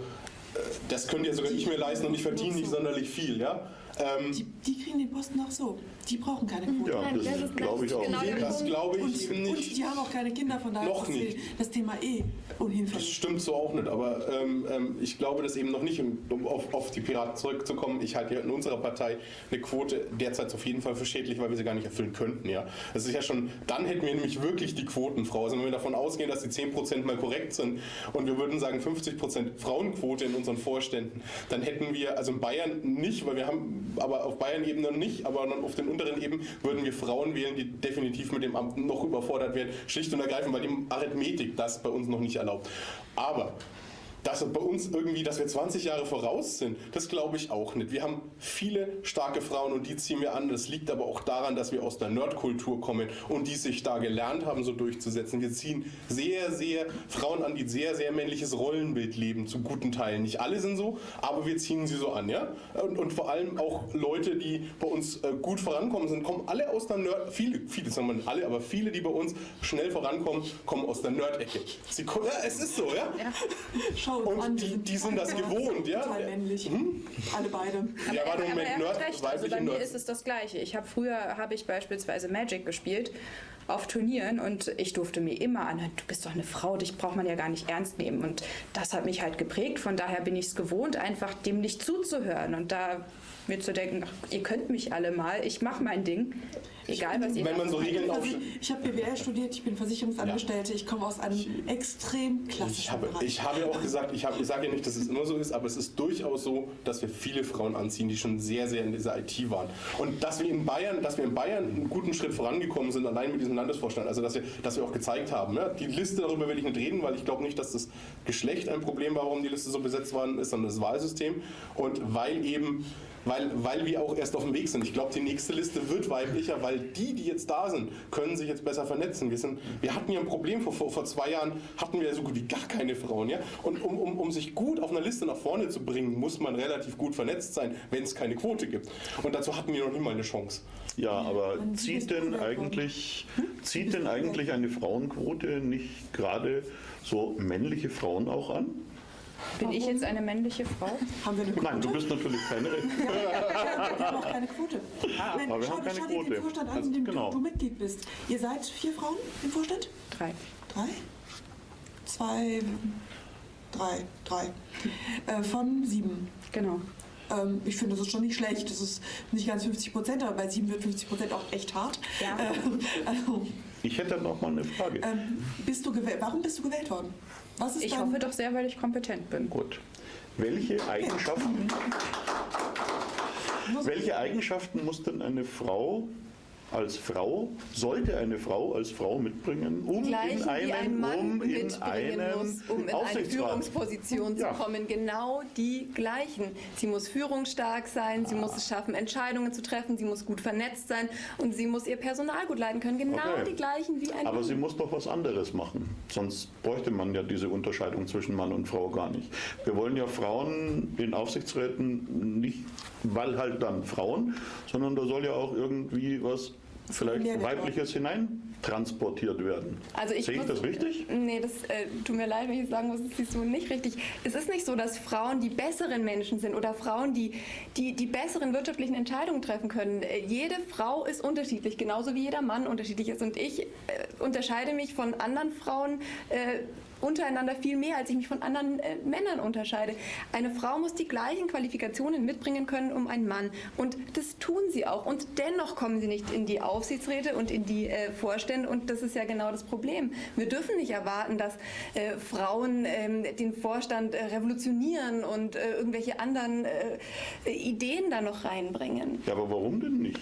das könnte ja sogar ich mir leisten und ich verdiene nicht sonderlich viel. Ja? Ähm, Die, die kriegen den Posten auch so. Die brauchen keine Quote. Ja, Nein, das ist glaube ich auch. genau das glaube ich Und, eben und nicht. die haben auch keine Kinder, von daher Noch ist nicht. das Thema eh Das unhinfällig. stimmt so auch nicht, aber ähm, ähm, ich glaube das eben noch nicht, um, um auf, auf die Piraten zurückzukommen. Ich halte ja in unserer Partei eine Quote derzeit auf jeden Fall für schädlich, weil wir sie gar nicht erfüllen könnten. Ja. Das ist ja schon, dann hätten wir nämlich wirklich die Quotenfrau. Also wenn wir davon ausgehen, dass die 10% mal korrekt sind und wir würden sagen 50% Frauenquote in unseren Vorständen, dann hätten wir, also in Bayern nicht, weil wir haben, aber auf Bayern-Ebene nicht, aber dann auf den unteren Ebenen würden wir Frauen wählen, die definitiv mit dem Amt noch überfordert werden, schlicht und ergreifend, weil die Arithmetik das bei uns noch nicht erlaubt. Aber dass bei uns irgendwie, dass wir 20 Jahre voraus sind, das glaube ich auch nicht. Wir haben viele starke Frauen und die ziehen wir an. Das liegt aber auch daran, dass wir aus der Nerdkultur kommen und die sich da gelernt haben, so durchzusetzen. Wir ziehen sehr, sehr Frauen an, die sehr, sehr männliches Rollenbild leben, zu guten Teilen. Nicht alle sind so, aber wir ziehen sie so an, ja. Und, und vor allem auch Leute, die bei uns äh, gut vorankommen sind, kommen alle aus der Nerd, viele, viele sagen wir nicht alle, aber viele, die bei uns schnell vorankommen, kommen aus der Nerd-Ecke. Ja, es ist so, ja. Ja. Schau uns Und an, die- die sind das gewohnt, ja? Total männlich. Alle beide. Ja, warte, aber Moment, er Nerd, hat recht. Also bei mir ist es das Gleiche. Ich habe früher habe ich beispielsweise Magic gespielt auf Turnieren und ich durfte mir immer anhören, du bist doch eine Frau, dich braucht man ja gar nicht ernst nehmen. Und das hat mich halt geprägt. Von daher bin ich es gewohnt, einfach dem nicht zuzuhören und da mir zu denken, ach, ihr könnt mich alle mal, ich mache mein Ding, egal was ihr Wenn man so macht. Regeln Also, aufstellt. ich habe BWL studiert, ich bin Versicherungsangestellte, ich komme aus einem extrem Ich klassischen habe, Bereich. ich habe ja auch gesagt, ich, habe, ich sage ja nicht, dass es immer so ist, aber es ist durchaus so, dass wir viele Frauen anziehen, die schon sehr, sehr in dieser IT waren. Und dass wir in Bayern, dass wir in Bayern einen guten Schritt vorangekommen sind, allein mit diesem Landesvorstand, also dass wir, dass wir auch gezeigt haben. Ja, die Liste, darüber will ich nicht reden, weil ich glaube nicht, dass das Geschlecht ein Problem war, warum die Liste so besetzt worden ist, sondern das Wahlsystem. Und weil eben weil, weil wir auch erst auf dem Weg sind. Ich glaube, die nächste Liste wird weiblicher, weil die, die jetzt da sind, können sich jetzt besser vernetzen. Wir, sind, wir hatten ja ein Problem, vor, vor, vor zwei Jahren hatten wir so gut wie gar keine Frauen. Ja? Und um, um, um sich gut auf einer Liste nach vorne zu bringen, muss man relativ gut vernetzt sein, wenn es keine Quote gibt. Und dazu hatten wir noch nie mal eine Chance. Ja, aber zieht denn eigentlich, Hm? zieht denn eigentlich eine Frauenquote nicht gerade so männliche Frauen auch an? Bin ich jetzt eine männliche Frau? Haben wir eine Quote? Nein, du bist natürlich keine. Wir haben auch keine Quote. Nein, aber wir schau, haben keine schau dir Quote. den Vorstand an, Also, in dem genau. du, du Mitglied bist. Ihr seid vier Frauen im Vorstand? Drei. Drei? Zwei, drei, drei. Äh, von sieben. Genau. Ähm, ich finde, das ist schon nicht schlecht. Das ist nicht ganz 50 Prozent, aber bei sieben wird 50 Prozent auch echt hart. Ja. Äh, also, Ich hätte noch mal eine Frage. ähm, bist du gewählt? Warum bist du gewählt worden? Was ist Ich hoffe doch sehr, weil ich kompetent bin. Gut. Welche Eigenschaften, welche Eigenschaften muss denn eine Frau als Frau, sollte eine Frau als Frau mitbringen, um Gleichen, in einen, wie ein Mann um in einen muss, um in eine? Führungsposition Ja. zu kommen. Genau die gleichen. Sie muss führungsstark sein, sie muss es schaffen, Entscheidungen zu treffen, sie muss gut vernetzt sein und sie muss ihr Personal gut leiten können. Genau Okay. die gleichen wie ein Aber Mann. sie muss doch was anderes machen. Sonst bräuchte man ja diese Unterscheidung zwischen Mann und Frau gar nicht. Wir wollen ja Frauen in Aufsichtsräten nicht, weil halt dann Frauen, sondern da soll ja auch irgendwie was vielleicht weibliches hinein transportiert werden. Also ich Sehe ich muss- das richtig? Nee, das äh, tut mir leid, wenn ich sagen muss, das siehst du nicht richtig. Es ist nicht so, dass Frauen die besseren Menschen sind oder Frauen, die die, die besseren wirtschaftlichen Entscheidungen treffen können. Äh, jede Frau ist unterschiedlich, genauso wie jeder Mann unterschiedlich ist. Und ich äh, unterscheide mich von anderen Frauen äh, untereinander viel mehr, als ich mich von anderen äh, Männern unterscheide. Eine Frau muss die gleichen Qualifikationen mitbringen können um einen Mann. Und das tun sie auch. Und dennoch kommen sie nicht in die Aufsichtsräte und in die äh, Vorstände. Und das ist ja genau das Problem. Wir dürfen nicht erwarten, dass äh, Frauen ähm, den Vorstand äh, revolutionieren und äh, irgendwelche anderen äh, Ideen da noch reinbringen. Ja, aber warum denn nicht?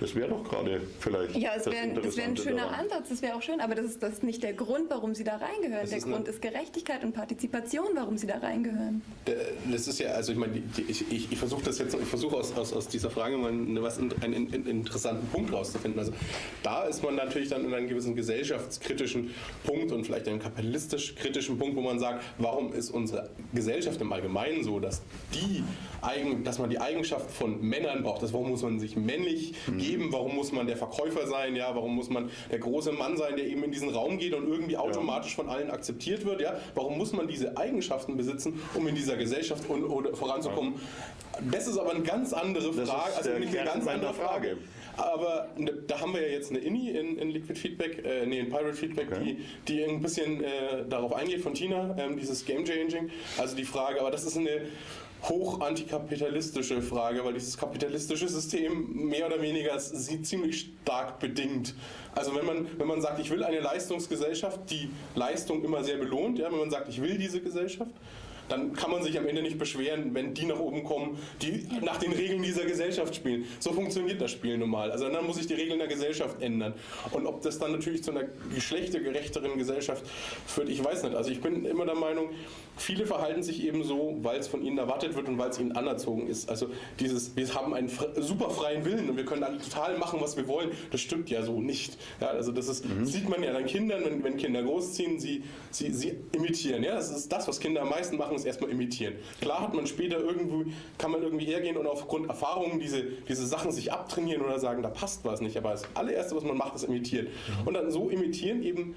Das wäre doch gerade vielleicht Ja, es das wäre das wär ein schöner daran. Ansatz, das wäre auch schön, aber das ist, das ist nicht der Grund, warum sie da reingehören. Das Der ist Grund ist Gerechtigkeit und Partizipation, warum sie da reingehören. Das ist ja, also ich meine, ich, ich, ich versuche das jetzt, ich versuche aus, aus, aus dieser Frage mal eine, was, einen, einen interessanten Punkt rauszufinden. Also da ist man natürlich dann in einem gewissen gesellschaftskritischen Punkt und vielleicht einem kapitalistisch kritischen Punkt, wo man sagt, warum ist unsere Gesellschaft im Allgemeinen so, dass die dass man die Eigenschaft von Männern braucht. Das, warum muss man sich männlich geben? Warum muss man der Verkäufer sein? Ja, warum muss man der große Mann sein, der eben in diesen Raum geht und irgendwie automatisch von allen akzeptiert wird? Ja, warum muss man diese Eigenschaften besitzen, um in dieser Gesellschaft und, oder voranzukommen? Das ist aber eine ganz andere Frage. also eine ganz andere Frage. Frage. Aber ne, da haben wir ja jetzt eine INI in, in Liquid Feedback, äh, nee, in Pirate Feedback, Okay. die, die ein bisschen äh, darauf eingeht von Tina, ähm, dieses Game Changing. Also die Frage, aber das ist eine hoch antikapitalistische Frage, weil dieses kapitalistische System mehr oder weniger sie ziemlich stark bedingt. Also wenn man, wenn man sagt, ich will eine Leistungsgesellschaft, die Leistung immer sehr belohnt, ja, wenn man sagt, ich will diese Gesellschaft, dann kann man sich am Ende nicht beschweren, wenn die nach oben kommen, die nach den Regeln dieser Gesellschaft spielen. So funktioniert das Spiel nun mal. Also dann muss sich die Regeln der Gesellschaft ändern. Und ob das dann natürlich zu einer geschlechtergerechteren Gesellschaft führt, ich weiß nicht. Also ich bin immer der Meinung, viele verhalten sich eben so, weil es von ihnen erwartet wird und weil es ihnen anerzogen ist. Also dieses, wir haben einen super freien Willen und wir können dann total machen, was wir wollen, das stimmt ja so nicht. Ja, also das ist, mhm. sieht man ja an Kindern, wenn, wenn Kinder großziehen, sie, sie, sie imitieren. Ja, das ist das, was Kinder am meisten machen, ist erstmal imitieren. Klar hat man später irgendwie, kann man irgendwie hergehen und aufgrund Erfahrungen diese, diese Sachen sich abtrainieren oder sagen, da passt was nicht. Aber das allererste, was man macht, ist imitieren. Mhm. Und dann so imitieren eben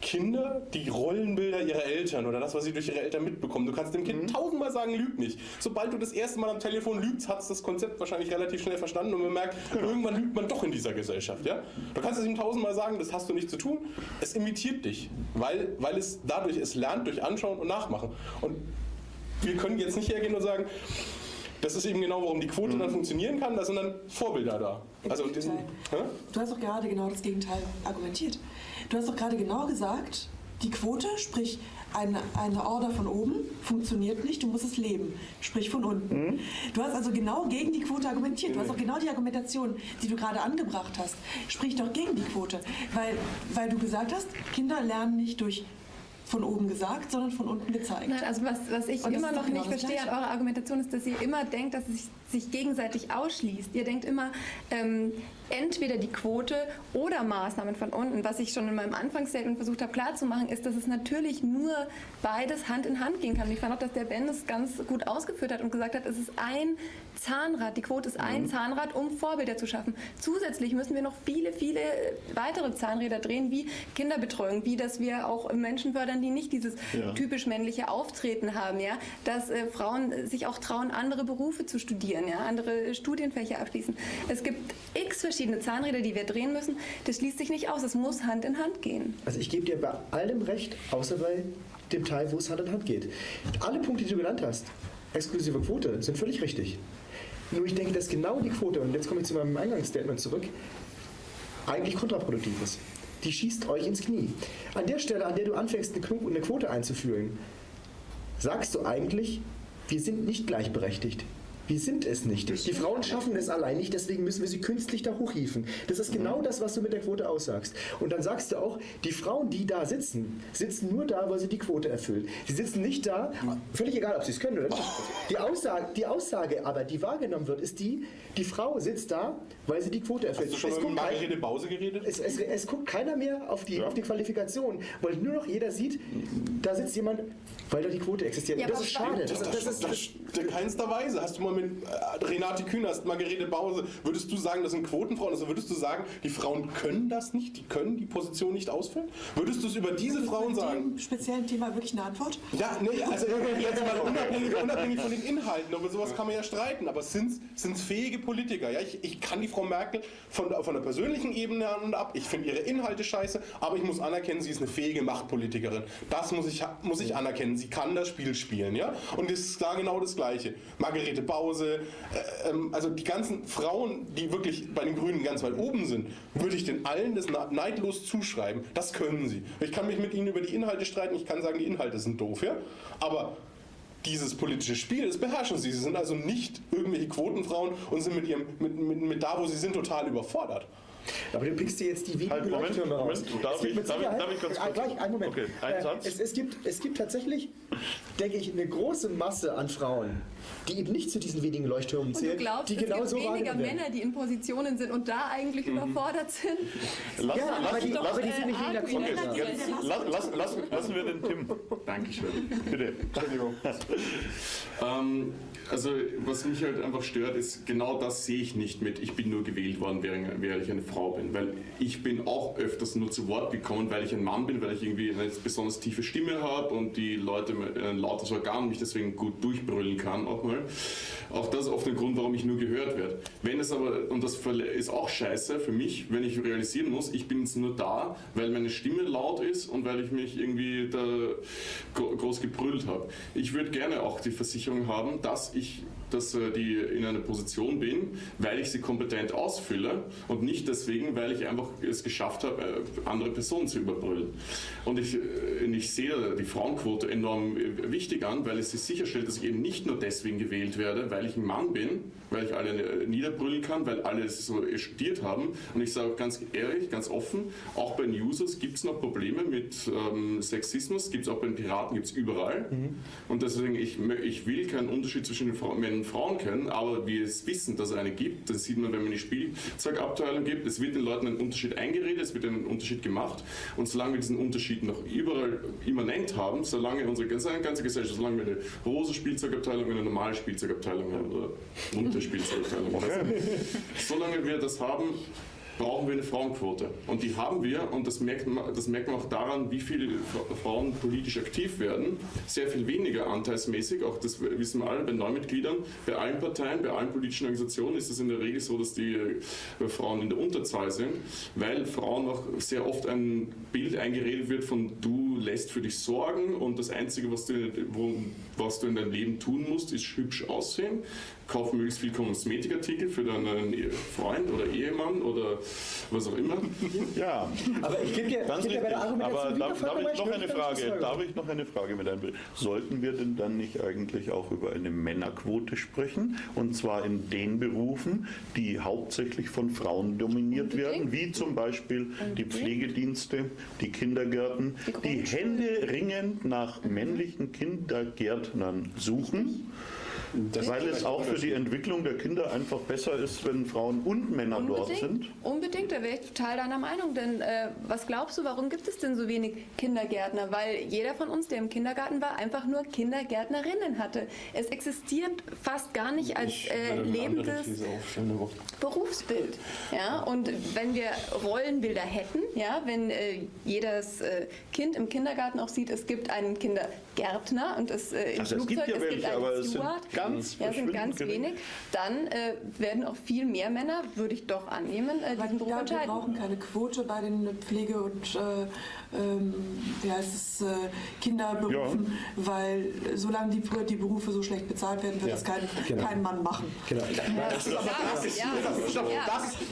Kinder die Rollenbilder ihrer Eltern oder das, was sie durch ihre Eltern mitbekommen. Du kannst dem Kind mhm. tausendmal sagen, lüg nicht. Sobald du das erste Mal am Telefon lügst, hat es das Konzept wahrscheinlich relativ schnell verstanden und bemerkt, genau. irgendwann lügt man doch in dieser Gesellschaft. Ja? Du kannst es ihm tausendmal sagen, das hast du nicht zu tun. Es imitiert dich, weil, weil es dadurch es lernt durch Anschauen und Nachmachen. Und wir können jetzt nicht hergehen und sagen, das ist eben genau, warum die Quote mhm. dann funktionieren kann. Da sind dann Vorbilder da. Also diesen, du hast doch gerade genau das Gegenteil argumentiert. Du hast doch gerade genau gesagt, die Quote, sprich eine, eine Order von oben, funktioniert nicht, du musst es leben, sprich von unten. Mhm. Du hast also genau gegen die Quote argumentiert. Du hast auch genau die Argumentation, die du gerade angebracht hast, sprich doch gegen die Quote. Weil, weil du gesagt hast, Kinder lernen nicht durch von oben gesagt, sondern von unten gezeigt. Nein, also was, was ich immer noch genau nicht verstehe an eurer Argumentation ist, dass ihr immer denkt, dass es sich, sich gegenseitig ausschließt. Ihr denkt immer, ähm, entweder die Quote oder Maßnahmen von unten. Was ich schon in meinem Anfangsstatement versucht habe klarzumachen, ist, dass es natürlich nur beides Hand in Hand gehen kann. Ich fand auch, dass der Ben es ganz gut ausgeführt hat und gesagt hat, es ist ein Zahnrad, die Quote ist ein mhm. Zahnrad, um Vorbilder zu schaffen. Zusätzlich müssen wir noch viele, viele weitere Zahnräder drehen, wie Kinderbetreuung, wie dass wir auch Menschen fördern, die nicht dieses ja. typisch männliche Auftreten haben, ja, dass äh, Frauen sich auch trauen, andere Berufe zu studieren, ja, andere Studienfächer abschließen. Es gibt x verschiedene Zahnräder, die wir drehen müssen. Das schließt sich nicht aus. Es muss Hand in Hand gehen. Also ich gebe dir bei allem recht, außer bei dem Teil, wo es Hand in Hand geht. Alle Punkte, die du genannt hast, exklusive Quote, sind völlig richtig. Nur ich denke, dass genau die Quote, und jetzt komme ich zu meinem Eingangsstatement zurück, eigentlich kontraproduktiv ist. Die schießt euch ins Knie. An der Stelle, an der du anfängst, eine Quote einzuführen, sagst du eigentlich, wir sind nicht gleichberechtigt. Wir sind es nicht. Die Frauen schaffen es allein nicht, deswegen müssen wir sie künstlich da hochhieven. Das ist genau das, was du mit der Quote aussagst. Und dann sagst du auch, die Frauen, die da sitzen, sitzen nur da, weil sie die Quote erfüllen. Sie sitzen nicht da, völlig egal, ob sie es können oder nicht. Die Aussage, die Aussage aber, die wahrgenommen wird, ist die, die Frau sitzt da, weil sie die Quote erfüllt. Hast du schon es mal Margarete Bause geredet? Es, es, es, guckt keiner mehr auf die, ja. auf die Qualifikation, weil nur noch jeder sieht, da sitzt jemand, weil da die Quote existiert. Ja, das ist schade. Das, das, das, das, in keinster Weise. Hast du mal mit äh, Renate Künast, Margarete Bause, würdest du sagen, das sind Quotenfrauen? Also würdest du sagen, die Frauen können das nicht? Die können die Position nicht ausfüllen? Würdest du es über diese Frauen sagen? speziellen Thema wirklich eine Antwort? Ja, nee, also jetzt mal unabhängig, unabhängig von den Inhalten. Über sowas kann man ja streiten. Aber sind es fähige Politiker? Ja, ich, ich kann die Frau Merkel von, von der persönlichen Ebene an und ab. Ich finde ihre Inhalte scheiße, aber ich muss anerkennen, sie ist eine fähige Machtpolitikerin. Das muss ich, muss ich anerkennen. Sie kann das Spiel spielen. Ja? Und das ist da genau das Gleiche. Margarete Bause, äh, ähm, also die ganzen Frauen, die wirklich bei den Grünen ganz weit oben sind, würde ich den allen das neidlos zuschreiben. Das können sie. Ich kann mich mit ihnen über die Inhalte streiten, ich kann sagen, die Inhalte sind doof. Ja? Aber dieses politische Spiel, das beherrschen sie. Sie sind also nicht irgendwelche Quotenfrauen und sind mit, ihrem, mit, mit, mit da, wo sie sind, total überfordert. Aber du pickst dir jetzt die wenigen halt, Moment, Moment, raus. Darf ich, darf, ich, darf ich ganz kurz? Gleich, einen Moment. Okay, einen äh, Satz. Es, es, gibt, es gibt tatsächlich, denke ich, eine große Masse an Frauen, die eben nicht zu diesen wenigen Leuchttürmen zählen. Und du glaubst, die es genau gibt weniger Männer, die in Positionen sind und da eigentlich mhm. überfordert sind? Lass, ja, lass, aber die, doch, aber die sind nicht weniger okay, jetzt, lass, lass, Lassen wir den Tim. Dankeschön. Bitte. Entschuldigung. ähm, also was mich halt einfach stört, ist genau das sehe ich nicht mit. Ich bin nur gewählt worden, während, ich eine Frau bin, weil ich bin auch öfters nur zu Wort gekommen, weil ich ein Mann bin, weil ich irgendwie eine besonders tiefe Stimme habe und die Leute ein lautes Organ mich deswegen gut durchbrüllen kann auch mal. Auch das ist oft ein Grund, warum ich nur gehört werde. Wenn es aber, und das ist auch scheiße für mich, wenn ich realisieren muss, ich bin jetzt nur da, weil meine Stimme laut ist und weil ich mich irgendwie da groß gebrüllt habe. Ich würde gerne auch die Versicherung haben, dass ich dass äh, die in einer Position bin, weil ich sie kompetent ausfülle und nicht deswegen, weil ich einfach es geschafft habe, äh, andere Personen zu überbrüllen. Und ich, äh, ich sehe die Frauenquote enorm wichtig an, weil es sich sicherstellt, dass ich eben nicht nur deswegen gewählt werde, weil ich ein Mann bin, weil ich alle niederbrüllen kann, weil alle es so studiert haben. Und ich sage ganz ehrlich, ganz offen, auch bei den Users gibt es noch Probleme mit ähm, Sexismus, gibt es auch bei den Piraten, gibt es überall. Mhm. Und deswegen, ich, ich will keinen Unterschied zwischen den Männern und Frauen kennen, aber wir es wissen, dass es eine gibt. Das sieht man, wenn man die Spielzeugabteilung gibt. Es wird den Leuten ein Unterschied eingeredet, es wird einen Unterschied gemacht. Und solange wir diesen Unterschied noch überall immanent haben, solange unsere ganze, ganze Gesellschaft, solange wir eine rosa Spielzeugabteilung und eine normale Spielzeugabteilung haben, oder bunte Spielzeugabteilung, okay. solange wir das haben, brauchen wir eine Frauenquote. Und die haben wir und das merkt, man, das merkt man auch daran, wie viele Frauen politisch aktiv werden. Sehr viel weniger anteilsmäßig, auch das wissen wir alle bei Neumitgliedern. Bei allen Parteien, bei allen politischen Organisationen ist es in der Regel so, dass die äh, Frauen in der Unterzahl sind, weil Frauen auch sehr oft ein Bild eingeredet wird von du lässt für dich sorgen und das Einzige, was du, was du in deinem Leben tun musst, ist hübsch aussehen kauf möglichst viel Kosmetikartikel für deinen Freund oder Ehemann oder was auch immer. Ja, aber ich gebe dir, Ganz geb dir bei der Aber darf, darf ich noch eine Frage, darf ich noch eine Frage mit einbringen? Sollten wir denn dann nicht eigentlich auch über eine Männerquote sprechen? Und zwar in den Berufen, die hauptsächlich von Frauen dominiert werden, wie zum Beispiel die Pflegedienste, die Kindergärten, die Hände ringend nach männlichen Kindergärtnern suchen. Das Weil es auch für die Entwicklung der Kinder einfach besser ist, wenn Frauen und Männer unbedingt, dort sind. Unbedingt, da wäre ich total deiner Meinung. Denn äh, was glaubst du, warum gibt es denn so wenig Kindergärtner? Weil jeder von uns, der im Kindergarten war, einfach nur Kindergärtnerinnen hatte. Es existiert fast gar nicht als äh, lebendes Berufsbild. Ja? Und wenn wir Rollenbilder hätten, ja, wenn äh, jedes äh, Kind im Kindergarten auch sieht, es gibt einen Kindergärtner und es äh, im also Flugzeug, es gibt ja es welche, gibt einen Steward, ganz, ja, sind ganz wenig, dann äh, werden auch viel mehr Männer, würde ich doch annehmen, äh, diesen Beruf entscheiden. Wir brauchen keine Quote bei den Pflege- und äh, ähm, wie heißt es, äh, Kinderberufen, ja. weil solange die, die Berufe so schlecht bezahlt werden, wird ja. das kein, genau. kein Mann machen. Genau. Das, ist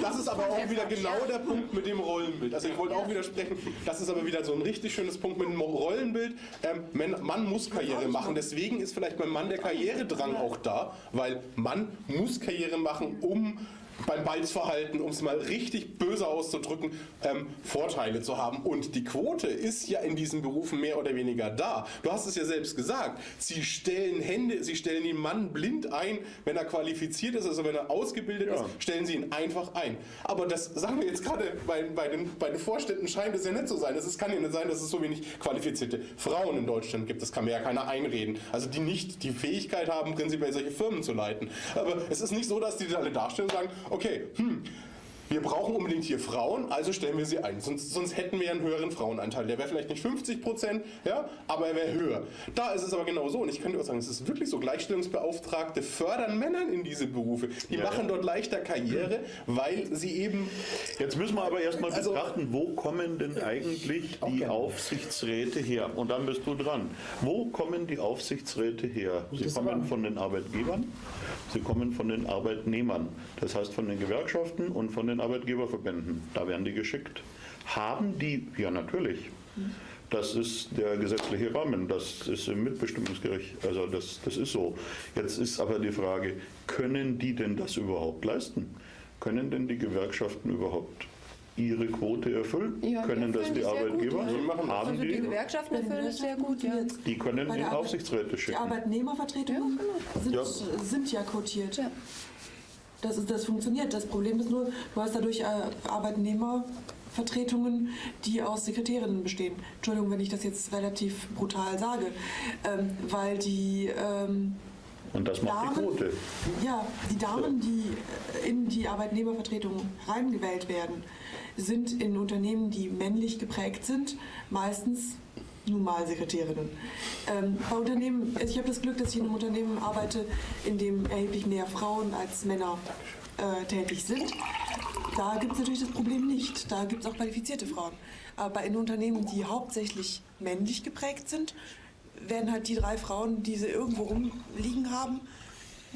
das, ist aber auch wieder genau der Punkt mit dem Rollenbild. Also ich wollte auch widersprechen, das ist aber wieder so ein richtig schönes Punkt mit dem Rollenbild. Ähm, Mann muss Karriere machen, deswegen ist vielleicht beim Mann der Karrieredrang auch da, weil Mann muss Karriere machen, um beim Balzverhalten, um es mal richtig böse auszudrücken, ähm, Vorteile zu haben. Und die Quote ist ja in diesen Berufen mehr oder weniger da. Du hast es ja selbst gesagt. Sie stellen Hände, sie stellen den Mann blind ein, wenn er qualifiziert ist, also wenn er ausgebildet ja. ist, stellen sie ihn einfach ein. Aber das sagen wir jetzt gerade bei, bei, den, bei den Vorständen scheint es ja nicht so sein. Es kann ja nicht sein, dass es so wenig qualifizierte Frauen in Deutschland gibt. Das kann mir ja keiner einreden. Also die nicht die Fähigkeit haben, prinzipiell solche Firmen zu leiten. Aber es ist nicht so, dass die alle darstellen und sagen, okay, hm, wir brauchen unbedingt hier Frauen, also stellen wir sie ein. Sonst, sonst hätten wir einen höheren Frauenanteil. Der wäre vielleicht nicht 50 Prozent, ja, aber er wäre höher. Da ist es aber genau so. Und ich könnte auch sagen, es ist wirklich so, Gleichstellungsbeauftragte fördern Männern in diese Berufe. Die ja, machen ja. dort leichter Karriere, weil sie eben... Jetzt müssen wir aber erstmal also, betrachten, wo kommen denn eigentlich die Aufsichtsräte her? Und dann bist du dran. Wo kommen die Aufsichtsräte her? Sie kommen von den Arbeitgebern, sie kommen von den Arbeitnehmern. Das heißt von den Gewerkschaften und von den den Arbeitgeberverbänden. Da werden die geschickt. Haben die, ja natürlich. Das ist der gesetzliche Rahmen, das ist im Mitbestimmungsgericht, also das, das ist so. Jetzt ist aber die Frage, können die denn das überhaupt leisten? Können denn die Gewerkschaften überhaupt ihre Quote erfüllen? Ja, können das die Arbeitgeber? Gut, ja. Haben also die, die Gewerkschaften erfüllen das sehr gut. Ja. Die können die Aufsichtsräte schicken. Die Arbeitnehmervertretungen ja, sind, sind, ja quotiert. Das, ist, das funktioniert. Das Problem ist nur, du hast dadurch äh, Arbeitnehmervertretungen, die aus Sekretärinnen bestehen. Entschuldigung, wenn ich das jetzt relativ brutal sage, ähm, weil die ähm, und das macht Damen, die Quote. Ja, die Damen, die in die Arbeitnehmervertretung reingewählt werden, sind in Unternehmen, die männlich geprägt sind, meistens nun mal Sekretärinnen. Ähm, bei Unternehmen, also ich habe das Glück, dass ich in einem Unternehmen arbeite, in dem erheblich mehr Frauen als Männer äh, tätig sind. Da gibt es natürlich das Problem nicht. Da gibt es auch qualifizierte Frauen. Aber in Unternehmen, die hauptsächlich männlich geprägt sind, werden halt die drei Frauen, die sie irgendwo rumliegen haben,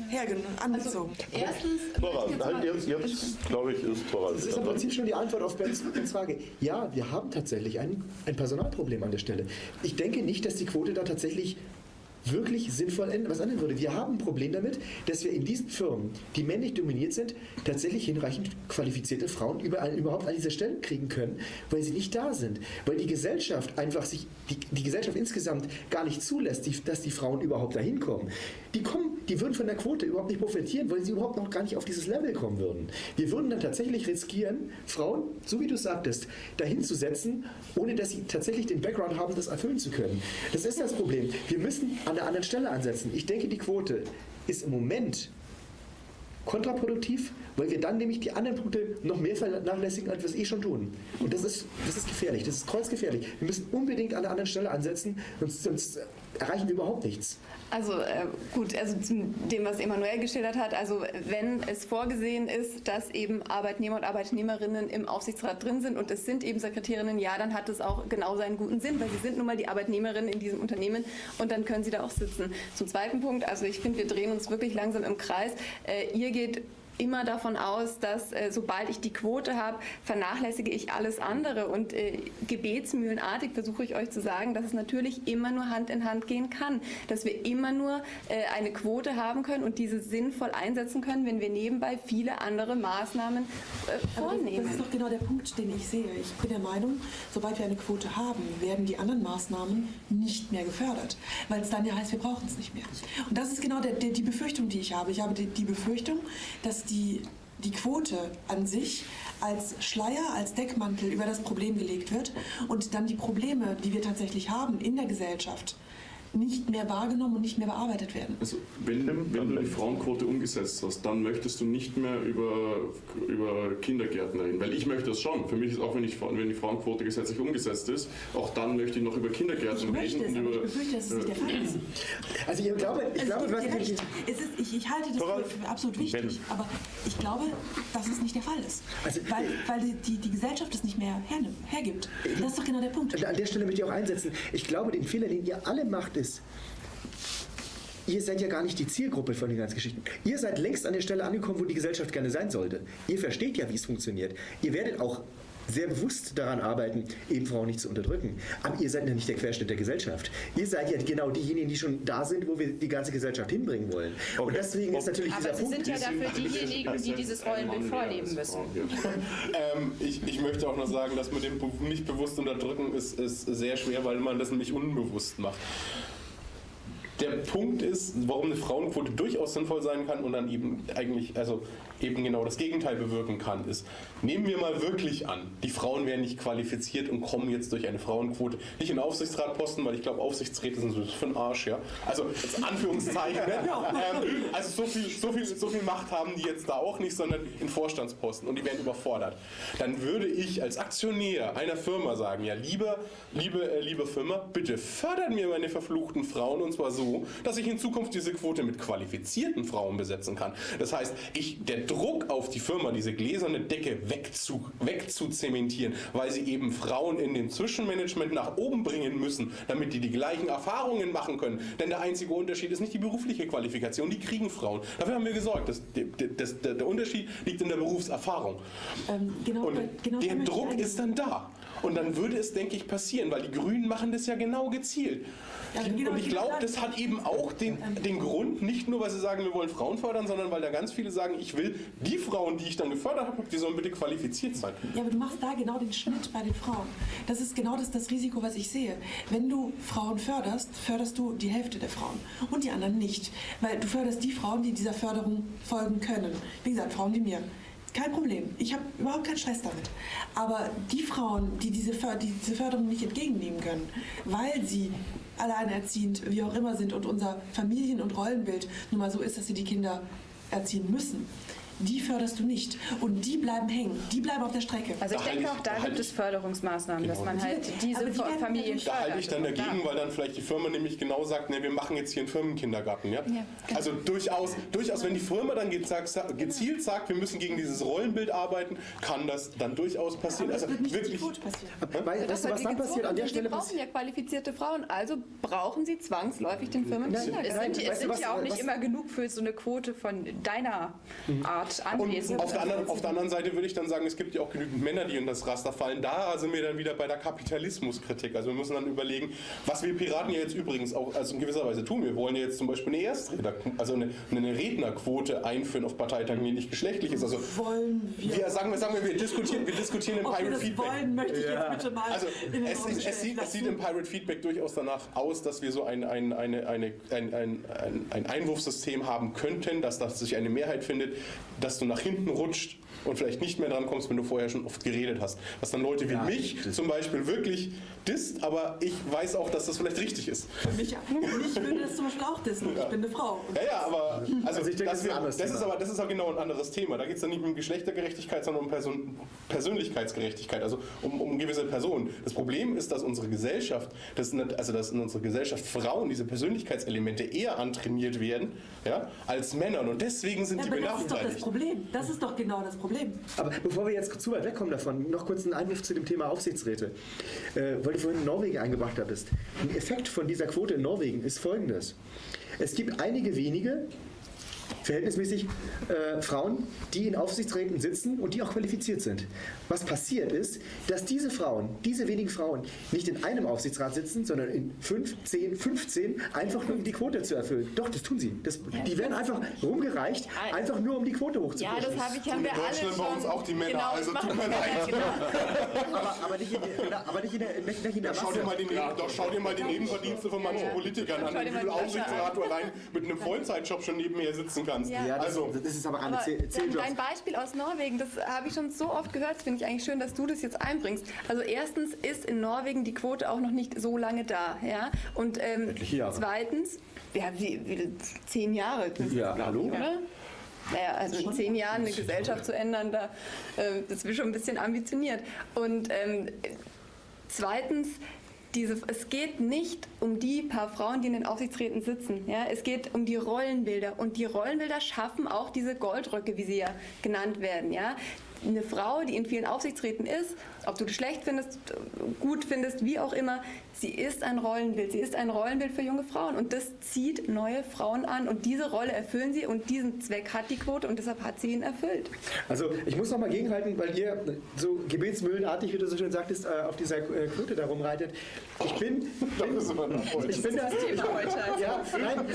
hergenommen, angezogen. Also, erstens, Thorwald, halt jetzt, jetzt glaube ich, ist Thorwald. Das ist im Prinzip schon die Antwort auf Bens, Bens Frage. Ja, wir haben tatsächlich ein, ein Personalproblem an der Stelle. Ich denke nicht, dass die Quote da tatsächlich wirklich sinnvoll was ändern würde. Wir haben ein Problem damit, dass wir in diesen Firmen, die männlich dominiert sind, tatsächlich hinreichend qualifizierte Frauen überall, überhaupt an diese Stellen kriegen können, weil sie nicht da sind. Weil die Gesellschaft einfach sich, die, die Gesellschaft insgesamt gar nicht zulässt, die, dass die Frauen überhaupt dahin kommen. Die kommen, die würden von der Quote überhaupt nicht profitieren, weil sie überhaupt noch gar nicht auf dieses Level kommen würden. Wir würden dann tatsächlich riskieren, Frauen, so wie du sagtest, dahin zu setzen, ohne dass sie tatsächlich den Background haben, das erfüllen zu können. Das ist das Problem. Wir müssen an der anderen Stelle ansetzen. Ich denke, die Quote ist im Moment kontraproduktiv, weil wir dann nämlich die anderen Punkte noch mehr vernachlässigen, als wir es eh schon tun. Und das ist, das ist gefährlich, das ist kreuzgefährlich. Wir müssen unbedingt an der anderen Stelle ansetzen, sonst, sonst erreichen überhaupt nichts. Also äh, gut, also zu dem, was Emanuel geschildert hat, also wenn es vorgesehen ist, dass eben Arbeitnehmer und Arbeitnehmerinnen im Aufsichtsrat drin sind und es sind eben Sekretärinnen, ja, dann hat es auch genau seinen guten Sinn, weil sie sind nun mal die Arbeitnehmerinnen in diesem Unternehmen und dann können sie da auch sitzen. Zum zweiten Punkt, also ich finde, wir drehen uns wirklich langsam im Kreis. Äh, ihr geht immer davon aus, dass äh, sobald ich die Quote habe, vernachlässige ich alles andere. Und äh, gebetsmühlenartig versuche ich euch zu sagen, dass es natürlich immer nur Hand in Hand gehen kann. Dass wir immer nur äh, eine Quote haben können und diese sinnvoll einsetzen können, wenn wir nebenbei viele andere Maßnahmen äh, vornehmen. Das, das ist doch genau der Punkt, den ich sehe. Ich bin der Meinung, sobald wir eine Quote haben, werden die anderen Maßnahmen nicht mehr gefördert. Weil es dann ja heißt, wir brauchen es nicht mehr. Und das ist genau der, der, die Befürchtung, die ich habe. Ich habe die, die Befürchtung, dass die, die Quote an sich als Schleier, als Deckmantel über das Problem gelegt wird und dann die Probleme, die wir tatsächlich haben in der Gesellschaft, nicht mehr wahrgenommen und nicht mehr bearbeitet werden. Also wenn, wenn du die Frauenquote umgesetzt hast, dann möchtest du nicht mehr über, über Kindergärten reden. Weil ich möchte das schon. Für mich ist auch, wenn, ich, wenn die Frauenquote gesetzlich umgesetzt ist, auch dann möchte ich noch über Kindergärten ich reden. Es, und über, ich befürchte, dass es nicht der Fall ist. Also ich glaube, ich Also glaube was. Es ist, ich, ich halte das Torwald, für, für absolut wichtig, wenn- aber ich glaube, dass es nicht der Fall ist. Also- weil weil die, die, die Gesellschaft es nicht mehr hernimmt, hergibt. Das ist doch genau der Punkt. An der Stelle möchte ich auch einsetzen. Ich glaube, den Fehler, den ihr alle macht, ist, ihr seid ja gar nicht die Zielgruppe von den ganzen Geschichten. Ihr seid längst an der Stelle angekommen, wo die Gesellschaft gerne sein sollte. Ihr versteht ja, wie es funktioniert. Ihr werdet auch sehr bewusst daran arbeiten, eben Frauen nicht zu unterdrücken. Aber ihr seid ja nicht der Querschnitt der Gesellschaft. Ihr seid ja genau diejenigen, die schon da sind, wo wir die ganze Gesellschaft hinbringen wollen. Und Okay. deswegen ist natürlich Aber dieser Sie Punkt. sind ja dafür diejenigen, die dieses Rollenbild vorleben müssen. Ähm, ich, ich möchte auch noch sagen, dass mit dem nicht bewusst unterdrücken ist, ist sehr schwer, weil man das nämlich unbewusst macht. Der Punkt ist, warum eine Frauenquote durchaus sinnvoll sein kann und dann eben eigentlich, also eben genau das Gegenteil bewirken kann, ist, nehmen wir mal wirklich an, die Frauen werden nicht qualifiziert und kommen jetzt durch eine Frauenquote nicht in Aufsichtsratposten, weil ich glaube, Aufsichtsräte sind so für den Arsch, ja. Also, als Anführungszeichen, ne? ähm, also so viel, so, viel, so viel Macht haben die jetzt da auch nicht, sondern in Vorstandsposten und die werden überfordert. Dann würde ich als Aktionär einer Firma sagen, ja, lieber, liebe, äh, liebe Firma, bitte fördert mir meine verfluchten Frauen und zwar so, dass ich in Zukunft diese Quote mit qualifizierten Frauen besetzen kann. Das heißt, ich, der Druck auf die Firma, diese gläserne Decke wegzu, wegzuzementieren, weil sie eben Frauen in dem Zwischenmanagement nach oben bringen müssen, damit die die gleichen Erfahrungen machen können. Denn der einzige Unterschied ist nicht die berufliche Qualifikation, die kriegen Frauen. Dafür haben wir gesorgt. Das, das, das, der Unterschied liegt in der Berufserfahrung. Ähm, genau, Und genau der Druck ist dann da. Und dann würde es, denke ich, passieren, weil die Grünen machen das ja genau gezielt. Ja, genau, und ich glaube, das- das hat eben auch den, den Grund, nicht nur, weil sie sagen, wir wollen Frauen fördern, sondern weil da ganz viele sagen, ich will die Frauen, die ich dann gefördert habe, die sollen bitte qualifiziert sein. Ja, aber du machst da genau den Schnitt bei den Frauen. Das ist genau das, das Risiko, was ich sehe. Wenn du Frauen förderst, förderst du die Hälfte der Frauen und die anderen nicht. Weil du förderst die Frauen, die dieser Förderung folgen können. Wie gesagt, Frauen wie mir. Kein Problem. Ich habe überhaupt keinen Stress damit. Aber die Frauen, die diese, die diese Förderung nicht entgegennehmen können, weil sie alleinerziehend, wie auch immer sind und unser Familien- und Rollenbild nun mal so ist, dass sie die Kinder erziehen müssen, die förderst du nicht. Und die bleiben hängen, die bleiben auf der Strecke. Also ich Da denke ich- auch, da da gibt es Förderungsmaßnahmen, dass Genau. man halt diese die werden Familien dadurch- Da halte ich dann fördert. dagegen, weil dann vielleicht die Firma nämlich genau sagt, ne, wir machen jetzt hier einen Firmenkindergarten. Ja? genau. Also durchaus, durchaus, wenn die Firma dann gezielt sagt, wir müssen gegen dieses Rollenbild arbeiten, kann das dann durchaus passieren. Aber das Also wird nicht die wirklich, Quote passieren. Weil, weißt du, was dann passiert? An der Stelle Sie brauchen ja qualifizierte Frauen, also brauchen sie zwangsläufig den Firmen Nein, Es sind, es sind ja auch nicht was- immer genug für so eine Quote von deiner Art Anwesend. auf der, anderen, auf der anderen Seite würde ich dann sagen, es gibt ja auch genügend Männer, die in das Raster fallen. Da sind wir dann wieder bei der Kapitalismuskritik. Also wir müssen dann überlegen, was wir Piraten ja jetzt übrigens auch also in gewisser Weise tun. Wir wollen ja jetzt zum Beispiel eine Erstredner, also eine, eine Rednerquote einführen auf Parteitagen, die nicht geschlechtlich ist. Also Wollen wir. wir sagen wir, sagen wir, wir diskutieren, wir diskutieren im Pirate das Feedback. wollen, möchte ich jetzt bitte mal Also in den es, Raum es, es, sieht, es sieht im Pirate Feedback durchaus danach aus, dass wir so ein, ein, eine, eine, ein, ein, ein, ein Einwurfsystem haben könnten, dass das sich eine Mehrheit findet, dass du nach hinten rutscht und vielleicht nicht mehr dran kommst, wenn du vorher schon oft geredet hast. Was dann Leute wie Ja, mich das- zum Beispiel wirklich disst, aber ich weiß auch, dass das vielleicht richtig ist. Mich, mich würde das zum Beispiel auch dissen. Ich bin eine Frau. Ja, ja, aber also, Also ich denke, das ist ein wir- anderes das ist aber das ist auch genau ein anderes Thema. Da geht es dann nicht um Geschlechtergerechtigkeit, sondern um Person, Persönlichkeitsgerechtigkeit, also um, um gewisse Personen. Das Problem ist, dass unsere Gesellschaft, dass, nicht- also dass in unserer Gesellschaft Frauen diese Persönlichkeitselemente eher antrainiert werden, ja, als Männern und deswegen sind Ja, die aber das ist doch das benachteiligt. Problem. Das ist doch genau das Problem. Aber bevor wir jetzt zu weit wegkommen davon, noch kurz einen Einwurf zu dem Thema Aufsichtsräte. Äh, weil du vorhin Norwegen eingebracht hattest. Ein Effekt von dieser Quote in Norwegen ist folgendes. Es gibt einige wenige, verhältnismäßig äh, Frauen, die in Aufsichtsräten sitzen und die auch qualifiziert sind. Was passiert ist, dass diese Frauen, diese wenigen Frauen, nicht in einem Aufsichtsrat sitzen, sondern in 5, 10, 15, einfach nur um die Quote zu erfüllen. Doch, das tun sie. Das, die werden einfach rumgereicht, einfach nur um die Quote Ja, hochzupushen. das habe ich, haben in wir alle Deutschland schon. bei uns auch die Männer, Genau, also tut mir leid. aber, aber nicht in, der- aber nicht in der, nicht, nicht in der Schau dir, Masse. mal die, Neben- doch, schau dir mal die Nebenverdienste von manchen Politikern an, wie viel Aufsichtsrat du allein mit einem Vollzeitjob schon nebenher sitzen kannst. Ja. Das, Also, das ist aber eine Aber Zäh- dein, Beispiel aus Norwegen, das habe ich schon so oft gehört, das finde ich eigentlich schön, dass du das jetzt einbringst. Also erstens ist in Norwegen die Quote auch noch nicht so lange da. Ja? Und ähm, zweitens, ja, wie, wie, zehn Jahre, Ja, hallo? oder? Naja, also in zehn Jahren eine Gesellschaft zu ändern, da, äh, das wäre schon ein bisschen ambitioniert. Und ähm, zweitens, diese, es geht nicht um die paar Frauen, die in den Aufsichtsräten sitzen. Ja? Es geht um die Rollenbilder. Und die Rollenbilder schaffen auch diese Goldröcke, wie sie ja genannt werden. Ja? Eine Frau, die in vielen Aufsichtsräten ist, ob du das schlecht findest, gut findest, wie auch immer, sie ist ein Rollenbild. Sie ist ein Rollenbild für junge Frauen. Und das zieht neue Frauen an. Und diese Rolle erfüllen sie. Und diesen Zweck hat die Quote. Und deshalb hat sie ihn erfüllt. Also ich muss noch mal gegenhalten, weil ihr so gebetsmühlenartig, wie du so schön sagtest, äh, auf dieser äh, Quote da rumreitet. Ich bin, ich bin da, ich, ja, nein,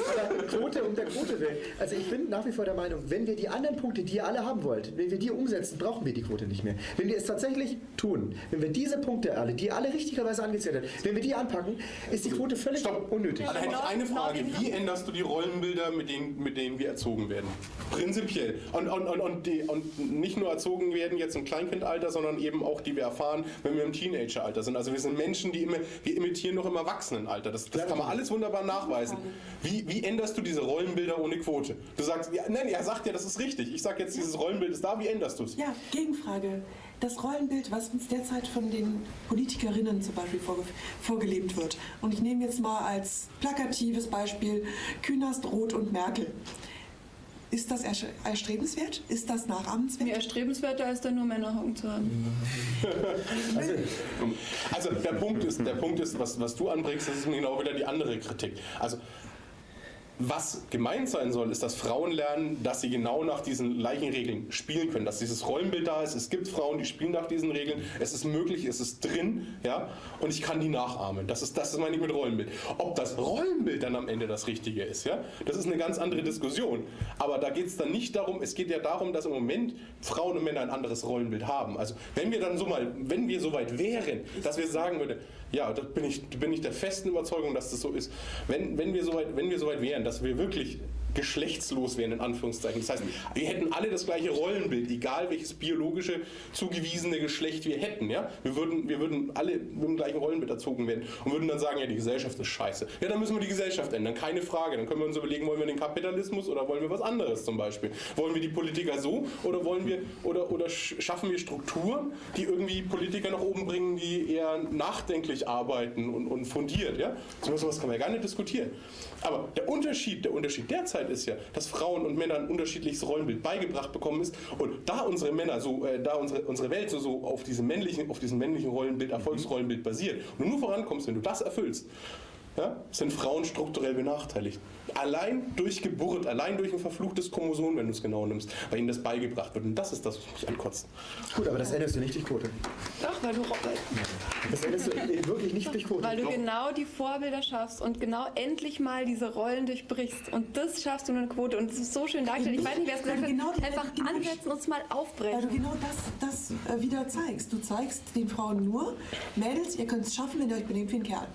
Quote um der Quote willen. Also ich bin nach wie vor der Meinung, wenn wir die anderen Punkte, die ihr alle haben wollt, wenn wir die umsetzen, brauchen wir die Quote nicht mehr. Wenn wir es tatsächlich tun, wenn wir diese Punkte alle, die ihr alle richtigerweise angezählt habt, wenn wir die anpacken, ist die Quote völlig Stopp. unnötig. Da hätte ich eine Frage. Wie änderst du die Rollenbilder, mit denen, mit denen wir erzogen werden? Prinzipiell. Und, und, und, und, die, und nicht nur erzogen werden jetzt im Kleinkindalter, sondern eben auch, die wir erfahren, wenn wir im Teenageralter sind. Also wir sind Menschen, die immer, wir imitieren noch im Erwachsenenalter. Das, das kann man alles wunderbar nachweisen. Wie, wie änderst du diese Rollenbilder ohne Quote? Du sagst, ja, nein, er sagt ja, das ist richtig. Ich sage jetzt, dieses Rollenbild ist da. Wie änderst du es? Ja, Gegenfrage. Das Rollenbild, was uns derzeit von den Politikerinnen zum Beispiel vorge vorgelebt wird. Und ich nehme jetzt mal als plakatives Beispiel Künast, Roth und Merkel. Ist das erstrebenswert? Ist das nachahmenswert? Mir erstrebenswerter ist da nur Männeraugen zu haben. Also der Punkt ist, der Punkt ist was, was du anbringst, das ist genau wieder die andere Kritik. Also was gemeint sein soll, ist, dass Frauen lernen, dass sie genau nach diesen gleichen Regeln spielen können, dass dieses Rollenbild da ist. Es gibt Frauen, die spielen nach diesen Regeln. Es ist möglich, es ist drin, ja, und ich kann die nachahmen. Das ist, das meine ich mit Rollenbild. Ob das Rollenbild dann am Ende das Richtige ist, ja, das ist eine ganz andere Diskussion. Aber da geht es dann nicht darum, es geht ja darum, dass im Moment Frauen und Männer ein anderes Rollenbild haben. Also wenn wir dann so mal, wenn wir so weit wären, dass wir sagen würden, ja, da bin ich, bin ich der festen Überzeugung, dass das so ist. Wenn, wenn wir so weit, wenn wir so weit wären, dass wir wirklich geschlechtslos wären, in Anführungszeichen. Das heißt, wir hätten alle das gleiche Rollenbild, egal welches biologische zugewiesene Geschlecht wir hätten. Ja? Wir, würden, wir würden alle mit dem gleichen Rollenbild erzogen werden und würden dann sagen, ja, die Gesellschaft ist scheiße. Ja, dann müssen wir die Gesellschaft ändern, keine Frage. Dann können wir uns überlegen, wollen wir den Kapitalismus oder wollen wir was anderes zum Beispiel? Wollen wir die Politiker so oder wollen wir oder, oder schaffen wir Strukturen, die irgendwie Politiker nach oben bringen, die eher nachdenklich arbeiten und, und fundiert? Ja? So was kann man ja gar nicht diskutieren. Aber der Unterschied, der Unterschied derzeit ist ja, dass Frauen und Männer ein unterschiedliches Rollenbild beigebracht bekommen ist. Und da unsere Männer so, äh, da unsere, unsere Welt so, so auf diesem männlichen, auf diesem männlichen Rollenbild, Erfolgsrollenbild basiert und du nur vorankommst, wenn du das erfüllst, ja, sind Frauen strukturell benachteiligt. Allein durch Geburt, allein durch ein verfluchtes Chromosom, wenn du es genau nimmst, weil ihnen das beigebracht wird. Und das ist das, was mich ankotzt. Gut, aber das änderst du nicht durch Quote. Doch, weil du, Das änderst du wirklich nicht durch Quote. weil du genau die Vorbilder schaffst und genau endlich mal diese Rollen durchbrichst. Und das schaffst du mit einer Quote. Und es ist so schön dargestellt. Ich weiß nicht, wer es gesagt hat. Genau Einfach genau ansetzen und es mal Weil du aufbrechen. genau das, das äh, wieder zeigst. Du zeigst den Frauen nur, Mädels, ihr könnt es schaffen, wenn ihr euch benehmt wie ein Kerl.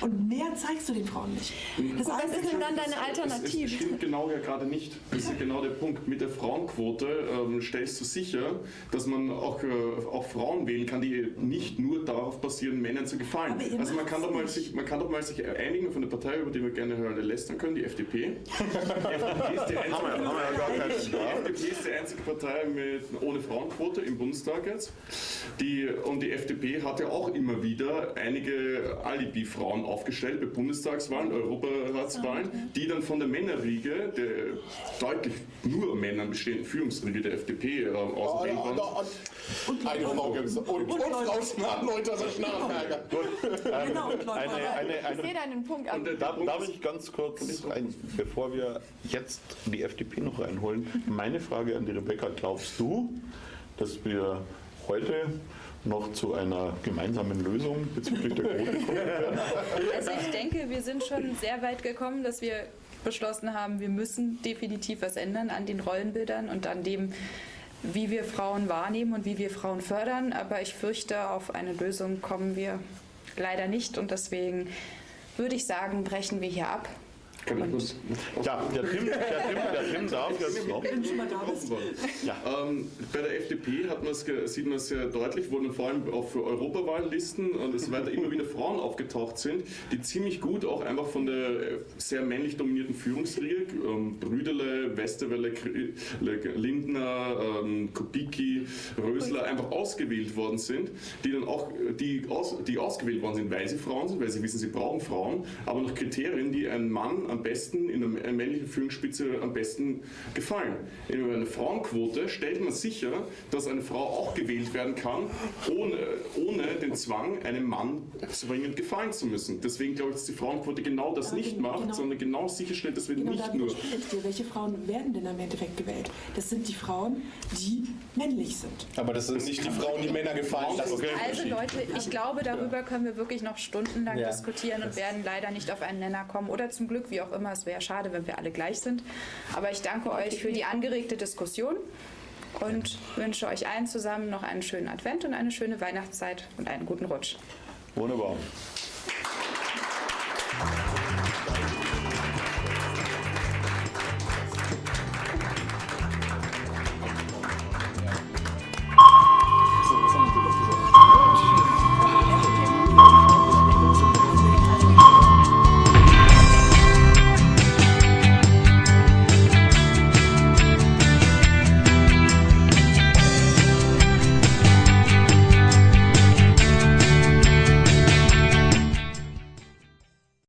Und mehr zeigst du den Frauen nicht. Das Was Einzige, ist denn dann was- deine Alternative? stimmt genau ja gerade nicht. Das ist genau der Punkt. Mit der Frauenquote ähm, stellst du sicher, dass man auch, äh, auch Frauen wählen kann, die nicht nur darauf basieren, Männern zu gefallen. Also man kann, doch mal nicht. sich, man kann doch mal sich einigen von der Partei, über die wir gerne hören, lästern können, die FDP. Die FDP ist die einzige, die. FDP ist die einzige Partei mit, ohne Frauenquote im Bundestag jetzt. Die, und die FDP hat ja auch immer wieder einige Alibi-Frauen aufgestellt bei Bundestagswahlen, Europaratswahlen, die dann von der Männerriege, der deutlich nur Männern bestehenden Führungsriege der FDP ähm, ausgewählt worden Und eine Frau gibt es. Und, und, und also Schnarrenberger. Genau, und Leute, Eine, eine, Ich eine, sehe deinen Punkt. Der- Darf, darf ich ganz kurz, ein, bevor wir jetzt die FDP noch reinholen, meine Frage an die Rebecca, glaubst du, dass wir heute noch zu einer gemeinsamen Lösung bezüglich der Quote kommen werden? Also ich denke, wir sind schon sehr weit gekommen, dass wir beschlossen haben, wir müssen definitiv was ändern an den Rollenbildern und an dem, wie wir Frauen wahrnehmen und wie wir Frauen fördern. Aber ich fürchte, auf eine Lösung kommen wir leider nicht und deswegen würde ich sagen, brechen wir hier ab. Ja, der Tim, der Tim, der Tim darf jetzt noch. Ja. Ähm, bei der FDP hat man's sieht man es sehr deutlich, wo dann vor allem auf Europawahllisten und so weiter immer wieder Frauen aufgetaucht sind, die ziemlich gut auch einfach von der äh, sehr männlich dominierten Führungsriege, ähm, Brüderle, Westerwelle, Lindner, ähm, Kubicki, Rösler einfach ausgewählt worden sind, die dann auch die, aus, die ausgewählt worden sind, weil sie Frauen sind, weil sie wissen, sie brauchen Frauen, aber nach Kriterien, die einem Mann am besten in einer männlichen Führungsspitze am besten gefallen. In einer Frauenquote stellt man sicher, dass eine Frau auch gewählt werden kann, ohne, ohne den Zwang, einem Mann zwingend gefallen zu müssen. Deswegen glaube ich, dass die Frauenquote genau das Aber nicht genau- macht, genau. sondern genau sicherstellt, dass wir Genau nicht nur dir. Welche Frauen werden denn im Endeffekt gewählt? Das sind die Frauen, die männlich sind. Aber das sind nicht die Frauen, die Männer gefallen lassen. Okay. Also Leute, ich glaube, darüber können wir wirklich noch stundenlang Ja. diskutieren und werden leider nicht auf einen Nenner kommen. Oder zum Glück, wie auch immer, es wäre schade, wenn wir alle gleich sind. Aber ich danke euch für die angeregte Diskussion und wünsche euch allen zusammen noch einen schönen Advent und eine schöne Weihnachtszeit und einen guten Rutsch. Wunderbar.